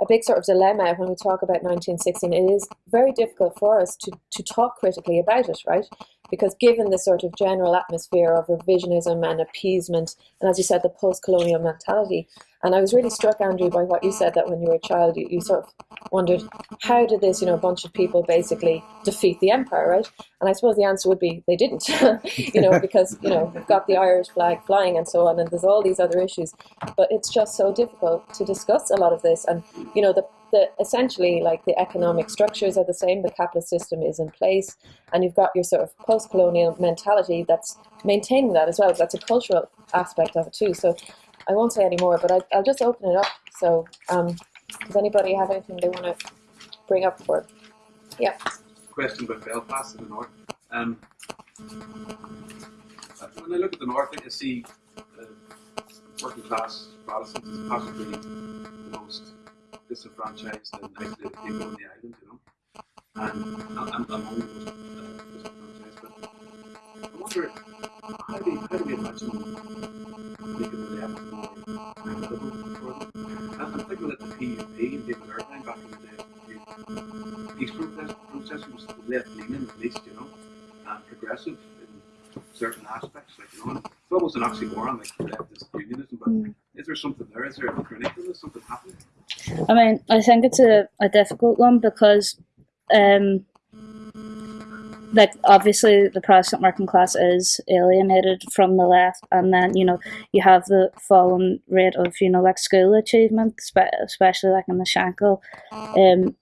a big sort of dilemma when we talk about 1916. It is very difficult for us to, to talk critically about it, right? Because given the sort of general atmosphere of revisionism and appeasement, and as you said, the post-colonial mentality, and I was really struck, Andrew, by what you said that when you were a child, you, you sort of wondered, how did this, you know, bunch of people basically defeat the empire, right? And I suppose the answer would be they didn't, you know, because, you know, we've got the Irish flag flying and so on, and there's all these other issues. But it's just so difficult to discuss a lot of this. And, you know, the, the essentially like the economic structures are the same, the capitalist system is in place, and you've got your sort of post-colonial mentality that's maintaining that as well. That's a cultural aspect of it too. So I won't say any more, but I, will just open it up. So, um, does anybody have anything they want to bring up for? Yeah. Question about Belfast in the north. Um, when I look at the north, I see uh, working class Protestants as possibly the most disenfranchised and isolated people on the island, you know. And I'm, I'm the most uh, disenfranchised, but I wonder how do, how do we imagine making the left more equitable for them? I'm thinking that the PUP and David Ervine back in the day, peace protest, protest was left leaning at least, you know, and progressive in certain aspects, like, you know, it's almost an oxymoron, like leftist unionism, but mm. Is there something there? Is there a connectedness, something happening? I mean, I think it's a, a difficult one because um, like obviously the Protestant working class is alienated from the left, and then you know you have the fallen rate of you know like school achievement, especially like in the Shankill. Um,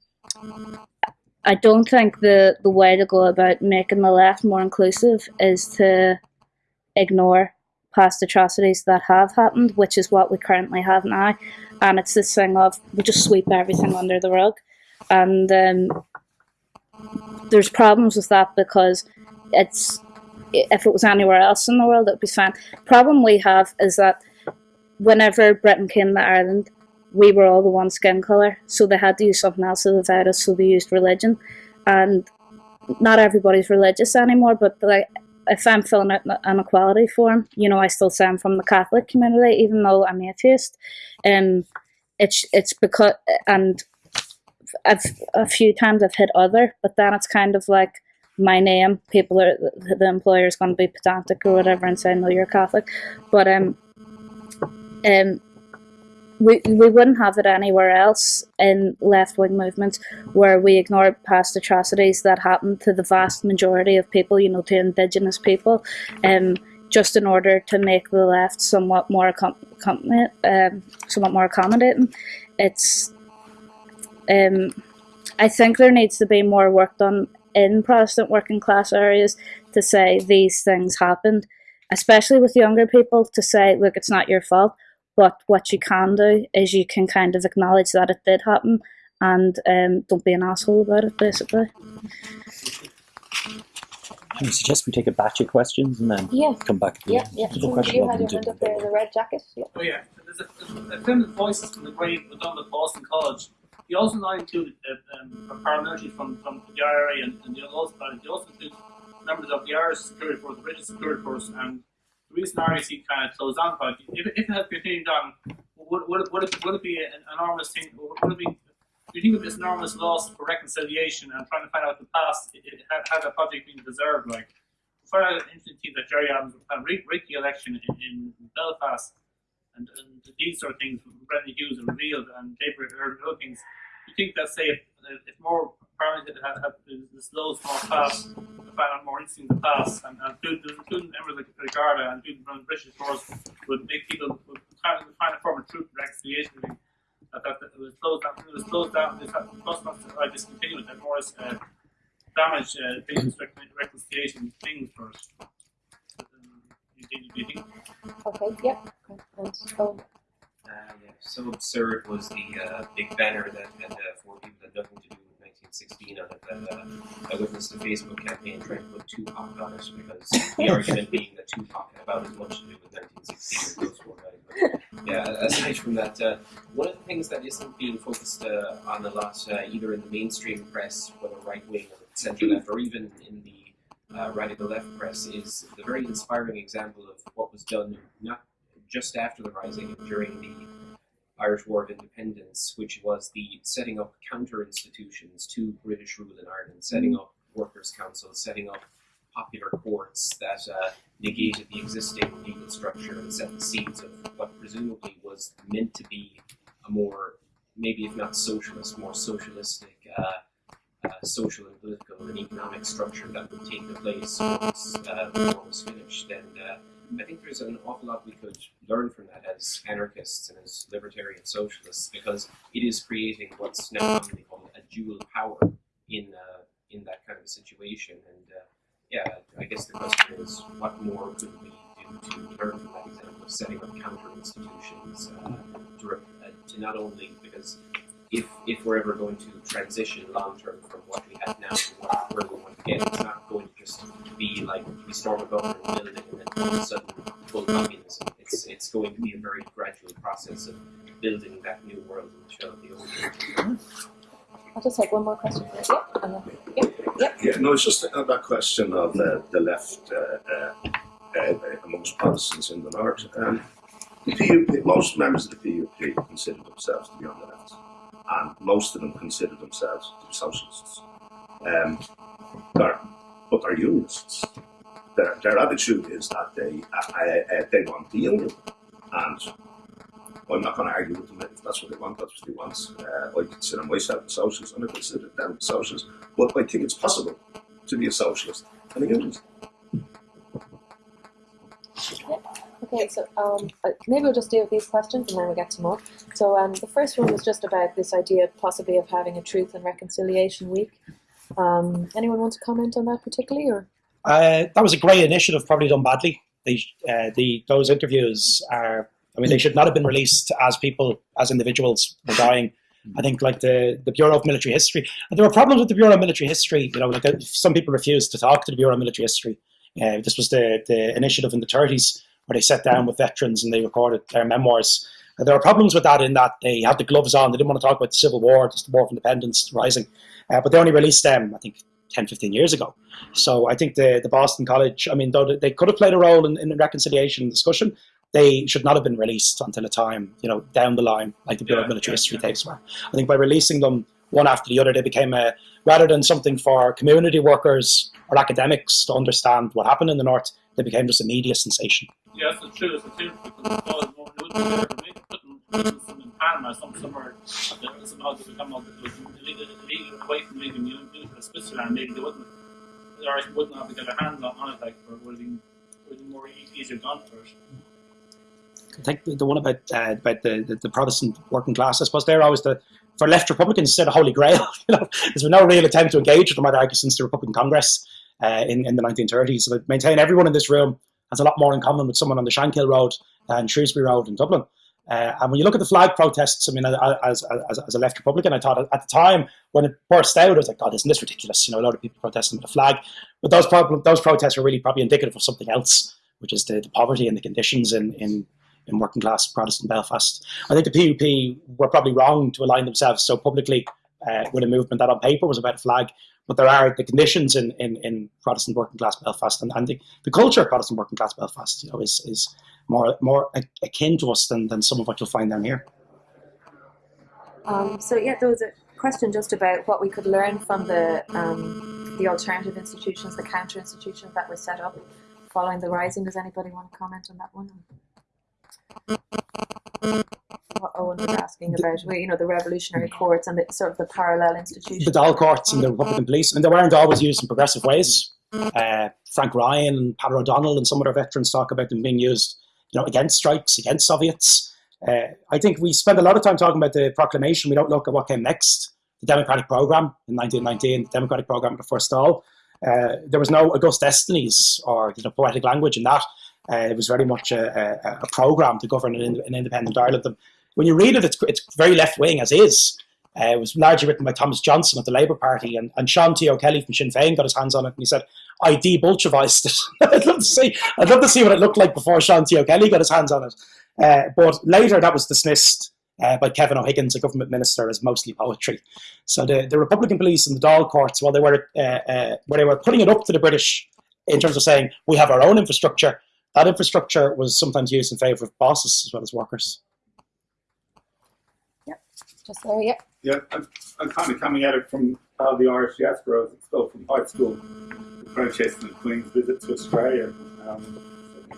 I don't think the the way to go about making the left more inclusive is to ignore past atrocities that have happened, which is what we currently have now, and it's this thing of we just sweep everything under the rug, and um, there's problems with that because it's if it was anywhere else in the world, it'd be fine. Problem we have is that whenever Britain came to Ireland, we were all the one skin color, so they had to use something else to divide us. So they used religion, and not everybody's religious anymore. But like, if I'm filling out an equality form, you know, I still say I'm from the Catholic community, even though I'm atheist. And it's it's because and I've a few times I've hit other, but then it's kind of like my name. People are the employer is going to be pedantic or whatever and say no, you're Catholic, but um, um, we we wouldn't have it anywhere else in left wing movements where we ignore past atrocities that happened to the vast majority of people, you know, to indigenous people, um, just in order to make the left somewhat more accom- um, somewhat more accommodating. It's um, I think there needs to be more work done in Protestant working class areas to say these things happened, especially with younger people, to say, look, it's not your fault. But what you can do is you can kind of acknowledge that it did happen and um, don't be an asshole about it, basically. I suggest we take a batch of questions and then Yeah. come back. At the Yeah, end. yeah. Have So question you had your hand up there, the red jacket. Yeah. Oh yeah, there's a, a film Voices from the Grave was done with Boston College. He also not included uh, um, paramilitaries from, from the IRA and, and the other parties. He also included members of the Irish Security Force, the British Security Force, and reason RIC kind of closed down project. If, if it continued on, would, would, would, it, would it be an enormous thing? Would it be, do you think of this enormous loss for reconciliation and trying to find out the past? It, it, that project been deserved? Like, for an interesting that Gerry Adams had rigged the election in, in Belfast and, and these sort of things Brendan Hughes revealed and David other things. You think that say if, if more parliament had, had the slow small pass, find out more interesting the past and, and including, members like the Garda and including the British force would make people would try to find a form of truth reconciliation. That, that, it was closed down it was closed down this had must not uh, discontinue it and more uh, damage uh, things reconciliation things first. Um, you think, you think Okay. Yeah. Uh, yeah, so absurd was the uh, big banner that had uh, four people that had nothing to do with 1916 on it. That uh, I witnessed a Facebook campaign trying to put Tupac on it because the argument being that Tupac had about as much to do with 1916 as those four guys. But, yeah, aside from that, uh, one of the things that isn't being focused uh, on a lot, uh, either in the mainstream press, whether right wing or centre left, or even in the uh, radical left press, is the very inspiring example of what was done not just after the rising during the Irish War of Independence, which was the setting up counter institutions to British rule in Ireland, setting up workers' councils, setting up popular courts that uh, negated the existing legal structure and set the seeds of what presumably was meant to be a more, maybe if not socialist, more socialistic. Uh, uh, social and political and economic structure that would take the place once uh, the war was finished. And uh, I think there's an awful lot we could learn from that as anarchists and as libertarian socialists because it is creating what's now commonly called a dual power in uh, in that kind of situation. And uh, yeah, I guess the question is, what more could we do to learn from that example of setting up counter institutions uh, to, uh, to not only because if if we're ever going to transition long term from what we have now to what, where we want to get, it's not going to just be like we storm a government building and then all of a sudden full communism. It's it's going to be a very gradual process of building that new world in the shell of the old. I'll just take one more question. Here. Yeah. And then, yeah. Yeah. Yeah, no, it's just on that question of uh, the left uh, uh, uh, amongst Protestants in the north. Um, the PUP, most members of the PUP consider themselves to be on the left, and most of them consider themselves to be socialists. Um, they're, but they're unionists. Their, their attitude is that they uh, uh, they want the union, and I'm not going to argue with them if that's what they want. That's what they want. Uh, I consider myself a socialist, and I consider them socialists. But I think it's possible to be a socialist and a unionist. Okay, so um, uh, maybe we'll just deal with these questions and then we'll get to more. So um, the first one was just about this idea possibly of having a Truth and Reconciliation Week. Um, anyone want to comment on that particularly, or Uh, that was a great initiative, probably done badly. Uh, the those interviews are, I mean, they should not have been released as people, as individuals were dying. I think like the, the Bureau of Military History, and there were problems with the Bureau of Military History. You know, like uh, some people refused to talk to the Bureau of Military History. Uh, this was the the initiative in the 30s where they sat down with veterans and they recorded their memoirs. Uh, there were problems with that in that they had the gloves on. They didn't want to talk about the Civil War, just the War of Independence, Rising. Uh, but they only released them, I think, 10, 15 years ago. So I think the, the Boston College, I mean, though they could have played a role in, in reconciliation and discussion, they should not have been released until a time, you know, down the line, like the Bureau of Military yeah, History yeah. tapes were. I think by releasing them one after the other, they became a, rather than something for community workers or academics to understand what happened in the North, they became just a media sensation. Yes, it's true. It's true because it was more it would be better to make putting some in Panama, some somewhere that somehow to become a bit illegal, illegal away from legal unit to Switzerland. Maybe they wouldn't, the Irish wouldn't have to get their hands on, it. Like, or would have been, would have been more easier gone for it. I think the, the one about uh, about the, the, the Protestant working class, I suppose they're always the for left Republicans said a holy grail. You know, there's been no real attempt to engage with them, I'd argue, since the Republican Congress uh, in in the 1930s. So I maintain everyone in this room has a lot more in common with someone on the Shankill Road and Shrewsbury Road in Dublin. Uh, and when you look at the flag protests, I mean, as, as, as a left Republican, I thought at the time when it burst out, I was like, God, isn't this ridiculous? You know, a lot of people protesting with the flag. But those, those protests were really probably indicative of something else, which is the, the poverty and the conditions in, in, in working class Protestant Belfast. I think the PUP were probably wrong to align themselves so publicly uh, with a movement that on paper was about a flag. But there are the conditions in, in, in Protestant working class Belfast and, and the, the culture of Protestant working class Belfast, you know, is, is more more akin to us than, than some of what you'll find down here. Um, so yeah, there was a question just about what we could learn from the um, the alternative institutions, the counter institutions that were set up following the rising. Does anybody want to comment on that one? What Owen was asking about, you know, the revolutionary courts and the sort of the parallel institutions. The Dáil courts and the Republican police, and they weren't always used in progressive ways. Uh, Frank Ryan and Peadar O'Donnell and some of our veterans talk about them being used, you know, against strikes, against Soviets. Uh, I think we spend a lot of time talking about the proclamation. We don't look at what came next. The Democratic Program in 1919, the Democratic Program at the first Dáil. Uh, there was no august destinies or you know, poetic language in that. Uh, it was very much a, a, a program to govern an, an independent Ireland. And when you read it, it's, it's very left wing as is. Uh, it was largely written by Thomas Johnson of the Labour Party, and, and Sean T. O'Kelly from Sinn Féin got his hands on it, and he said, "I de-Bolshevized it." I'd love to see. I'd love to see what it looked like before Sean T. O'Kelly got his hands on it. Uh, but later, that was dismissed uh, by Kevin O'Higgins, a government minister, as mostly poetry. So the, the Republican police and the Dáil courts, while they were uh, uh, where they were putting it up to the British in terms of saying we have our own infrastructure, that infrastructure was sometimes used in favour of bosses as well as workers. Just there? Yeah. Yeah, I'm, I'm kind of coming at it from uh, the Irish diaspora. Was expelled from high school, the Franchester and Queen's visit to Australia. Um,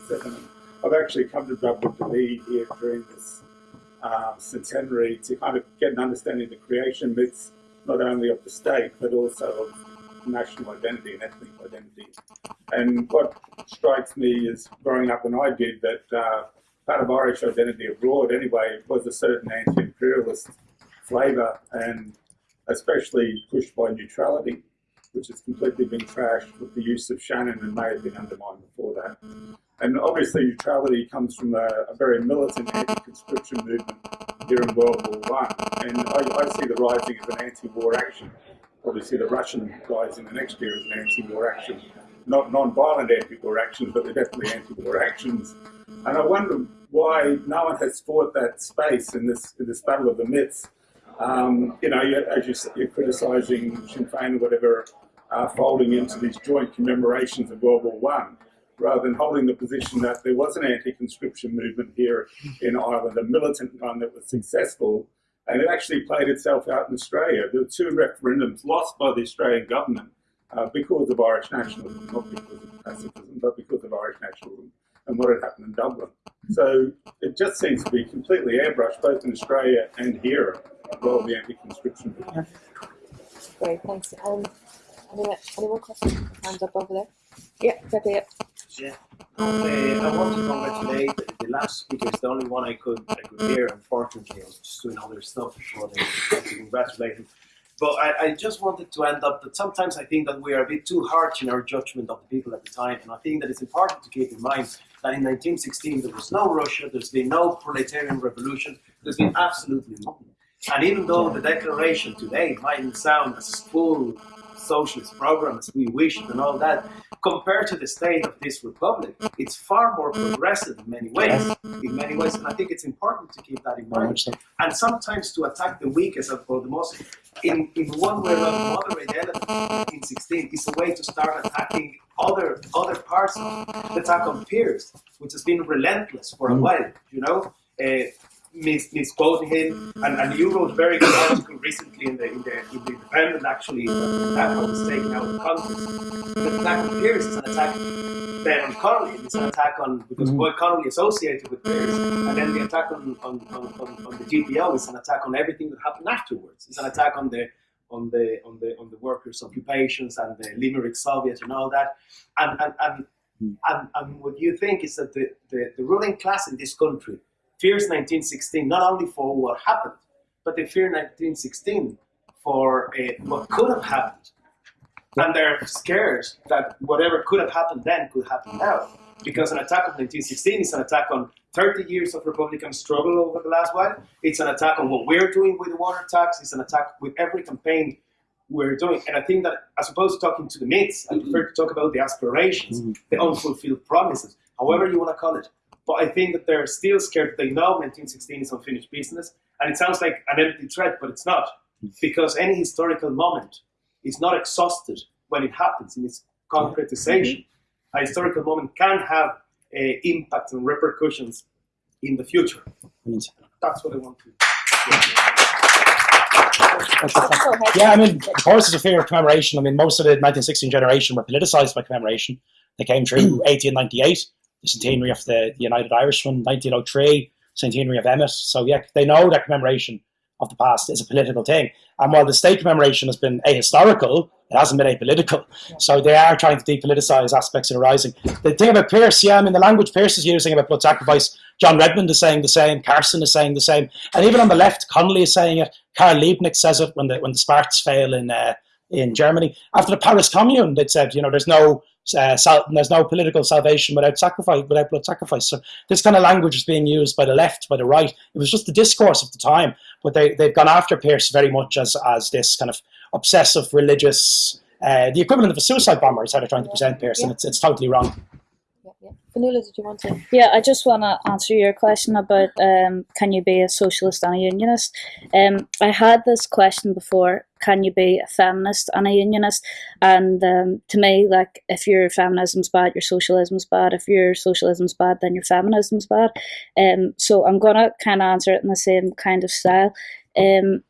77. I've actually come to Dublin to be here during this uh, centenary to kind of get an understanding of the creation myths, not only of the state, but also of national identity and ethnic identity. And what strikes me is growing up when I did that uh, part of Irish identity abroad anyway was a certain anti-imperialist flavour and especially pushed by neutrality, which has completely been trashed with the use of Shannon and may have been undermined before that. And obviously neutrality comes from a, a very militant anti-conscription movement here in World War One, and I, I see the rising as an anti-war action. Obviously, the Russian rising the next year as an anti-war action. Not non-violent anti-war actions, but they're definitely anti-war actions. And I wonder why no one has fought that space in this in this battle of the myths. Um, you know, as you, s- you're criticising Sinn Féin or whatever, uh, folding into these joint commemorations of World War One, rather than holding the position that there was an anti-conscription movement here in Ireland, a militant one that was successful, and it actually played itself out in Australia. There were two referendums lost by the Australian government uh, because of Irish nationalism, not because of pacifism, but because of Irish nationalism and what had happened in Dublin. So it just seems to be completely airbrushed, both in Australia and here, role of the anti-conscription movement. Great, thanks. Um, Anyone, any more questions? Hands up over there. Yeah, Pepe. Yeah. Yeah. Okay, I want to congratulate the, the last speaker. It's the only one I could I could hear. Unfortunately, I was just doing other stuff before they to congratulate him. But I, I just wanted to end up that sometimes I think that we are a bit too harsh in our judgment of the people at the time, and I think that it's important to keep in mind that in 1916 there was no Russia, there's been no proletarian revolution, there's been absolutely nothing. And even though the declaration today mightn't sound as full socialist program as we wished and all that, compared to the state of this republic, it's far more progressive in many ways. In many ways, and I think it's important to keep that in mind. And sometimes to attack the weakest of or the most, in, in one way or another, moderate element in 16 is a way to start attacking other other parts of the attack on Pearse, which has been relentless for a Mm. while. You know, uh, mis- misquoting him, and, and you wrote a very good article recently in the in the, in the Independent actually that that was taken out of context. The attack on Pearse is an attack then on Connolly. It's an attack on because Mhm. Boy Connolly associated with Pearse, and then the attack on on, on, on, on the GPO is an attack on everything that happened afterwards. It's an attack on the on the on the on the workers' occupations and the Limerick Soviet and all that. And and and, and, and what you think is that the, the, the ruling class in this country fears 1916 not only for what happened, but they fear 1916 for uh, what could have happened. And they're scared that whatever could have happened then could happen now. Because an attack of 1916 is an attack on 30 years of Republican struggle over the last while. It's an attack on what we're doing with the water tax. It's an attack with every campaign we're doing. And I think that as opposed to talking to the myths, I prefer to talk about the aspirations, the unfulfilled promises, however you want to call it. But I think that they're still scared. They know 1916 is unfinished business. And it sounds like an empty threat, but it's not. Because any historical moment is not exhausted when it happens in its concretization. A historical moment can have uh, impact and repercussions in the future. Brilliant. That's what I want to. Go. Yeah, I mean, of course, it's a fear of commemoration. I mean, most of the 1916 generation were politicized by commemoration. They came through 1898, the centenary of the, the United Irishman, 1903, centenary of Emmet. So, yeah, they know that commemoration of the past is a political thing. And while the state commemoration has been ahistorical, it hasn't been apolitical. So they are trying to depoliticize aspects of the rising. The thing about Pearse, yeah, I mean, the language Pearse is using about blood sacrifice, John Redmond is saying the same, Carson is saying the same. And even on the left, Connolly is saying it, Karl Liebknecht says it when the, when the Sparks fail in, uh, in Germany. After the Paris Commune, they said, you know, there's no uh, sal- there's no political salvation without sacrifice, without blood sacrifice. So this kind of language is being used by the left, by the right. It was just the discourse of the time, but they they've gone after Pearse very much as as this kind of obsessive religious. Uh, the equivalent of a suicide bomber is how they're trying to present Pearse, and it's, it's totally wrong. Fanula, did you want to? Yeah, I just want to answer your question about um, can you be a socialist and a unionist? Um, I had this question before. Can you be a feminist and a unionist? And um, to me, like, if your feminism's bad, your socialism's bad. If your socialism's bad, then your feminism's bad. Um, so I'm gonna kind of answer it in the same kind of style. Um,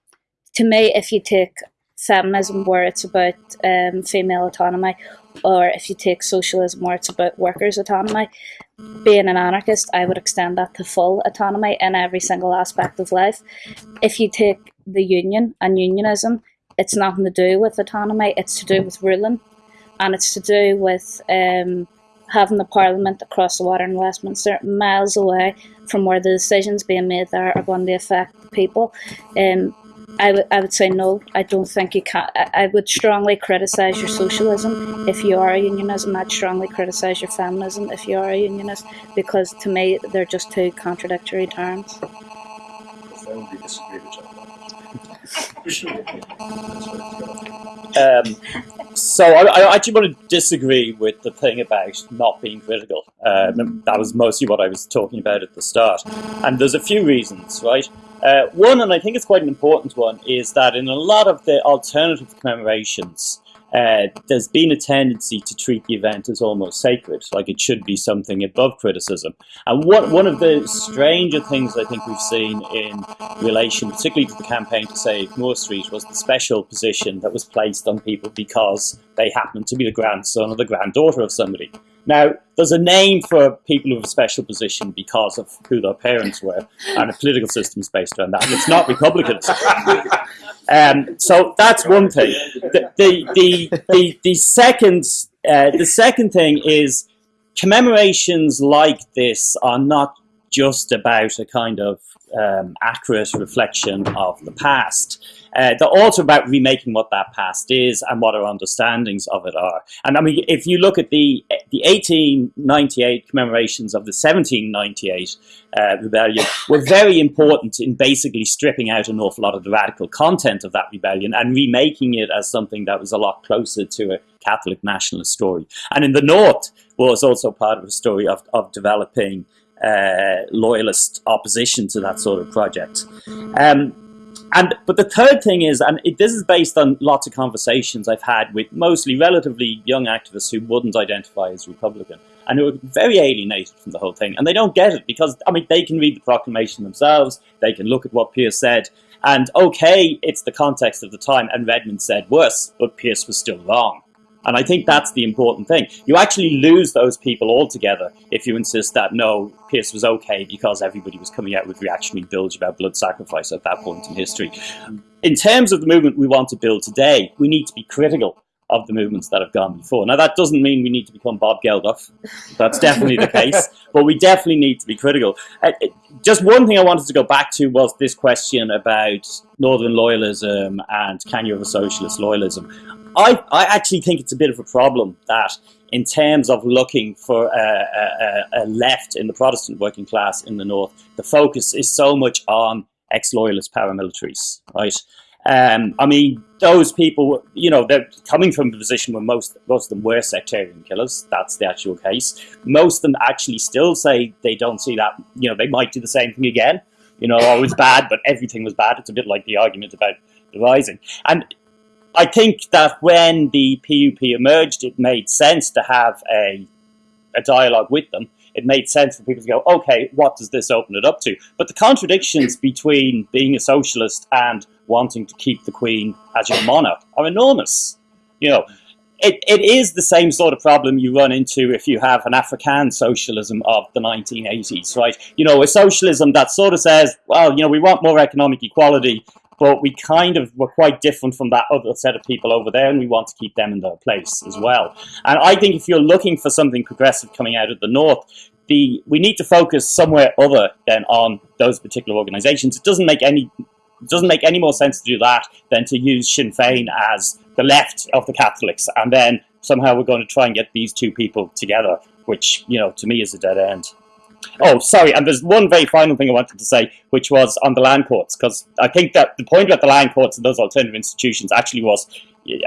to me, if you take feminism where it's about um, female autonomy, or if you take socialism where it's about workers' autonomy, being an anarchist, I would extend that to full autonomy in every single aspect of life. If you take the union and unionism, it's nothing to do with autonomy, it's to do with ruling, and it's to do with um, having the parliament across the water in Westminster, miles away from where the decisions being made there are going to affect the people. Um, I would I would say no. I don't think you can. I, I would strongly criticise your socialism if you are a unionist, and I'd strongly criticise your feminism if you are a unionist, because to me they're just two contradictory terms. Um, so I, I actually want to disagree with the thing about not being critical. Um, that was mostly what I was talking about at the start. And there's a few reasons, right? Uh, one, and I think it's quite an important one, is that in a lot of the alternative commemorations, uh, there's been a tendency to treat the event as almost sacred, like it should be something above criticism. And what, one of the stranger things I think we've seen in relation, particularly to the campaign to save Moore Street, was the special position that was placed on people because they happened to be the grandson or the granddaughter of somebody. Now, there's a name for people who have a special position because of who their parents were, and a political system is based around that. And it's not Republicans. Um, so that's one thing. The the the the, the second uh, the second thing is commemorations like this are not just about a kind of um, accurate reflection of the past. Uh, they're also about remaking what that past is and what our understandings of it are. And I mean, if you look at the the 1898 commemorations of the 1798 uh, rebellion, were very important in basically stripping out an awful lot of the radical content of that rebellion and remaking it as something that was a lot closer to a Catholic nationalist story. And in the North was also part of a story of, of developing uh, loyalist opposition to that sort of project. Um, and but the third thing is, and it, this is based on lots of conversations I've had with mostly relatively young activists who wouldn't identify as Republican. And who are very alienated from the whole thing, and they don't get it because I mean they can read the proclamation themselves, they can look at what Pearse said, and okay, it's the context of the time, and Redmond said worse, but Pearse was still wrong. And I think that's the important thing. You actually lose those people altogether if you insist that no, Pearse was okay because everybody was coming out with reactionary bilge about blood sacrifice at that point in history. In terms of the movement we want to build today, we need to be critical of the movements that have gone before. Now, that doesn't mean we need to become Bob Geldof. That's definitely the case. But we definitely need to be critical. Uh, just one thing I wanted to go back to was this question about Northern loyalism and can you have a socialist loyalism? I, I actually think it's a bit of a problem that in terms of looking for a, a, a, left in the Protestant working class in the North, the focus is so much on ex-loyalist paramilitaries, right? Um, I mean, those people, you know, they're coming from a position where most, most of them were sectarian killers. That's the actual case. Most of them actually still say they don't see that, you know, they might do the same thing again. You know, oh, was bad, but everything was bad. It's a bit like the argument about the rising. And I think that when the PUP emerged, it made sense to have a, a dialogue with them. It made sense for people to go, okay, what does this open it up to? But the contradictions between being a socialist and wanting to keep the Queen as your monarch are enormous. You know, it, it is the same sort of problem you run into if you have an African socialism of the 1980s, right? You know, a socialism that sort of says, well, you know, we want more economic equality, but we kind of were quite different from that other set of people over there, and we want to keep them in their place as mm-hmm. well. And I think if you're looking for something progressive coming out of the north, the we need to focus somewhere other than on those particular organisations. It doesn't make any it doesn't make any more sense to do that than to use Sinn Féin as the left of the Catholics, and then somehow we're going to try and get these two people together, which you know to me is a dead end. Oh, sorry, and there's one very final thing I wanted to say, which was on the land courts, because I think that the point about the land courts and those alternative institutions actually was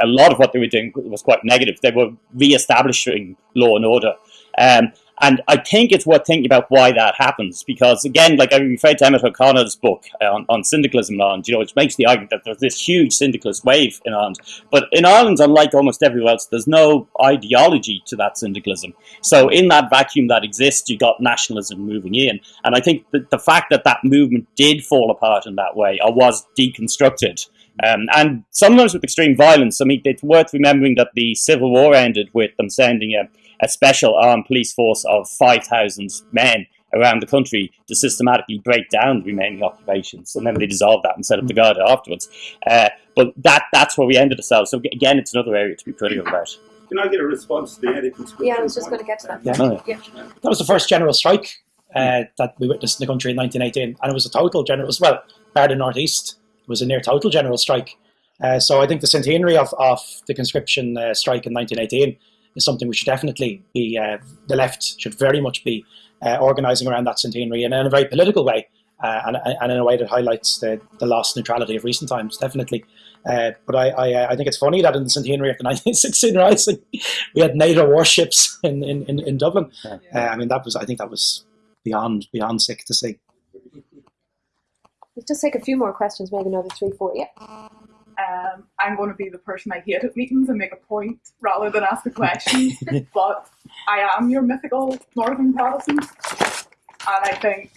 a lot of what they were doing was quite negative. They were re-establishing law and order. Um, and I think it's worth thinking about why that happens, because again, like I referred to Emmet O'Connor's book on, on syndicalism in Ireland, you know, which makes the argument that there's this huge syndicalist wave in Ireland. But in Ireland, unlike almost everywhere else, there's no ideology to that syndicalism. So in that vacuum that exists, you got nationalism moving in. And I think that the fact that that movement did fall apart in that way, or was deconstructed, um, and sometimes with extreme violence. I mean, it's worth remembering that the Civil War ended with them sending a a special armed police force of 5,000 men around the country to systematically break down the remaining occupations. And then they dissolved that and set up the Garda afterwards. Uh, but that that's where we ended ourselves. So again, it's another area to be critical about. Can I get a response to the anti-conscription? Yeah, I was just going to get to that. Yeah. Oh, yeah. That was the first general strike uh, that we witnessed in the country in 1918, and it was a total general as well. Bar the Northeast, it was a near total general strike. Uh, so I think the centenary of, of the conscription uh, strike in 1918 is something we should definitely be, uh, the left should very much be uh, organising around that centenary and in a very political way uh, and, and in a way that highlights the, the lost neutrality of recent times, definitely. Uh, but I, I, uh, I, think it's funny that in the centenary of the 1916 Rising, we had NATO warships in, in, in, in Dublin. Uh, I mean, that was, I think that was beyond, beyond sick to see. Let's just take a few more questions, maybe another three, four. Yeah. Um, I'm going to be the person I hate at meetings and make a point rather than ask a question. but I am your mythical Northern Protestant, and I think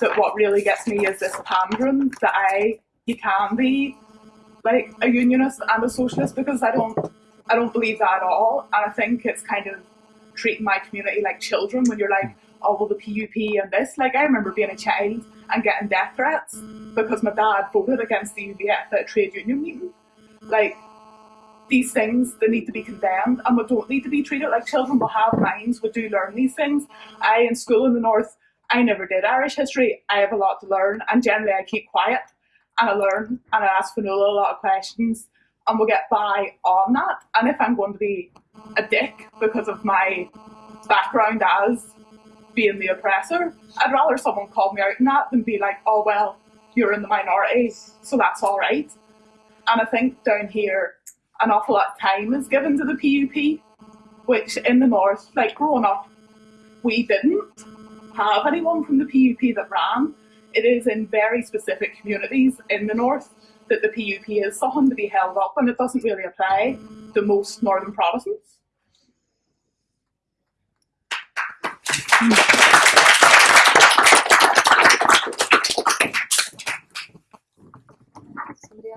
that what really gets me is this pandering that I you can be like a unionist and a socialist because I don't I don't believe that at all, and I think it's kind of treating my community like children when you're like, oh well, the PUP and this. Like I remember being a child and getting death threats because my dad voted against the UVF at a trade union meeting. Like, these things, they need to be condemned and we don't need to be treated like children. We have minds, we do learn these things. I, in school in the North, I never did Irish history. I have a lot to learn and generally I keep quiet and I learn and I ask Finola a lot of questions and we'll get by on that. And if I'm going to be a dick because of my background as being the oppressor, I'd rather someone call me out on that than be like, oh, well, you're in the minority, so that's all right. And I think down here, an awful lot of time is given to the PUP, which in the north, like growing up, we didn't have anyone from the PUP that ran. It is in very specific communities in the north that the PUP is something to be held up, and it doesn't really apply to most northern Protestants. Somebody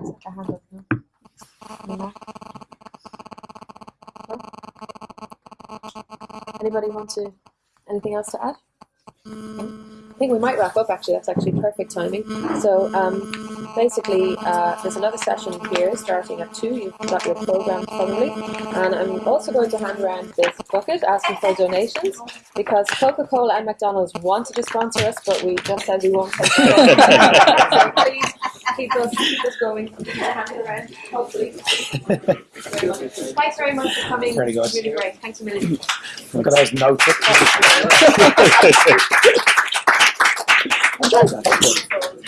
else hand up. Anybody want to? Anything else to add? I think we might wrap up. Actually, that's actually perfect timing. So um, basically, uh, there's another session here starting at two. You've got your program probably, and I'm also going to hand around this bucket asking for donations because Coca-Cola and McDonald's wanted to sponsor us, but we just said we won't. take so please keep us keep us going. Hand it around, hopefully. Thanks very much for coming. Very good. Really great. Thanks a million. Look at those notes.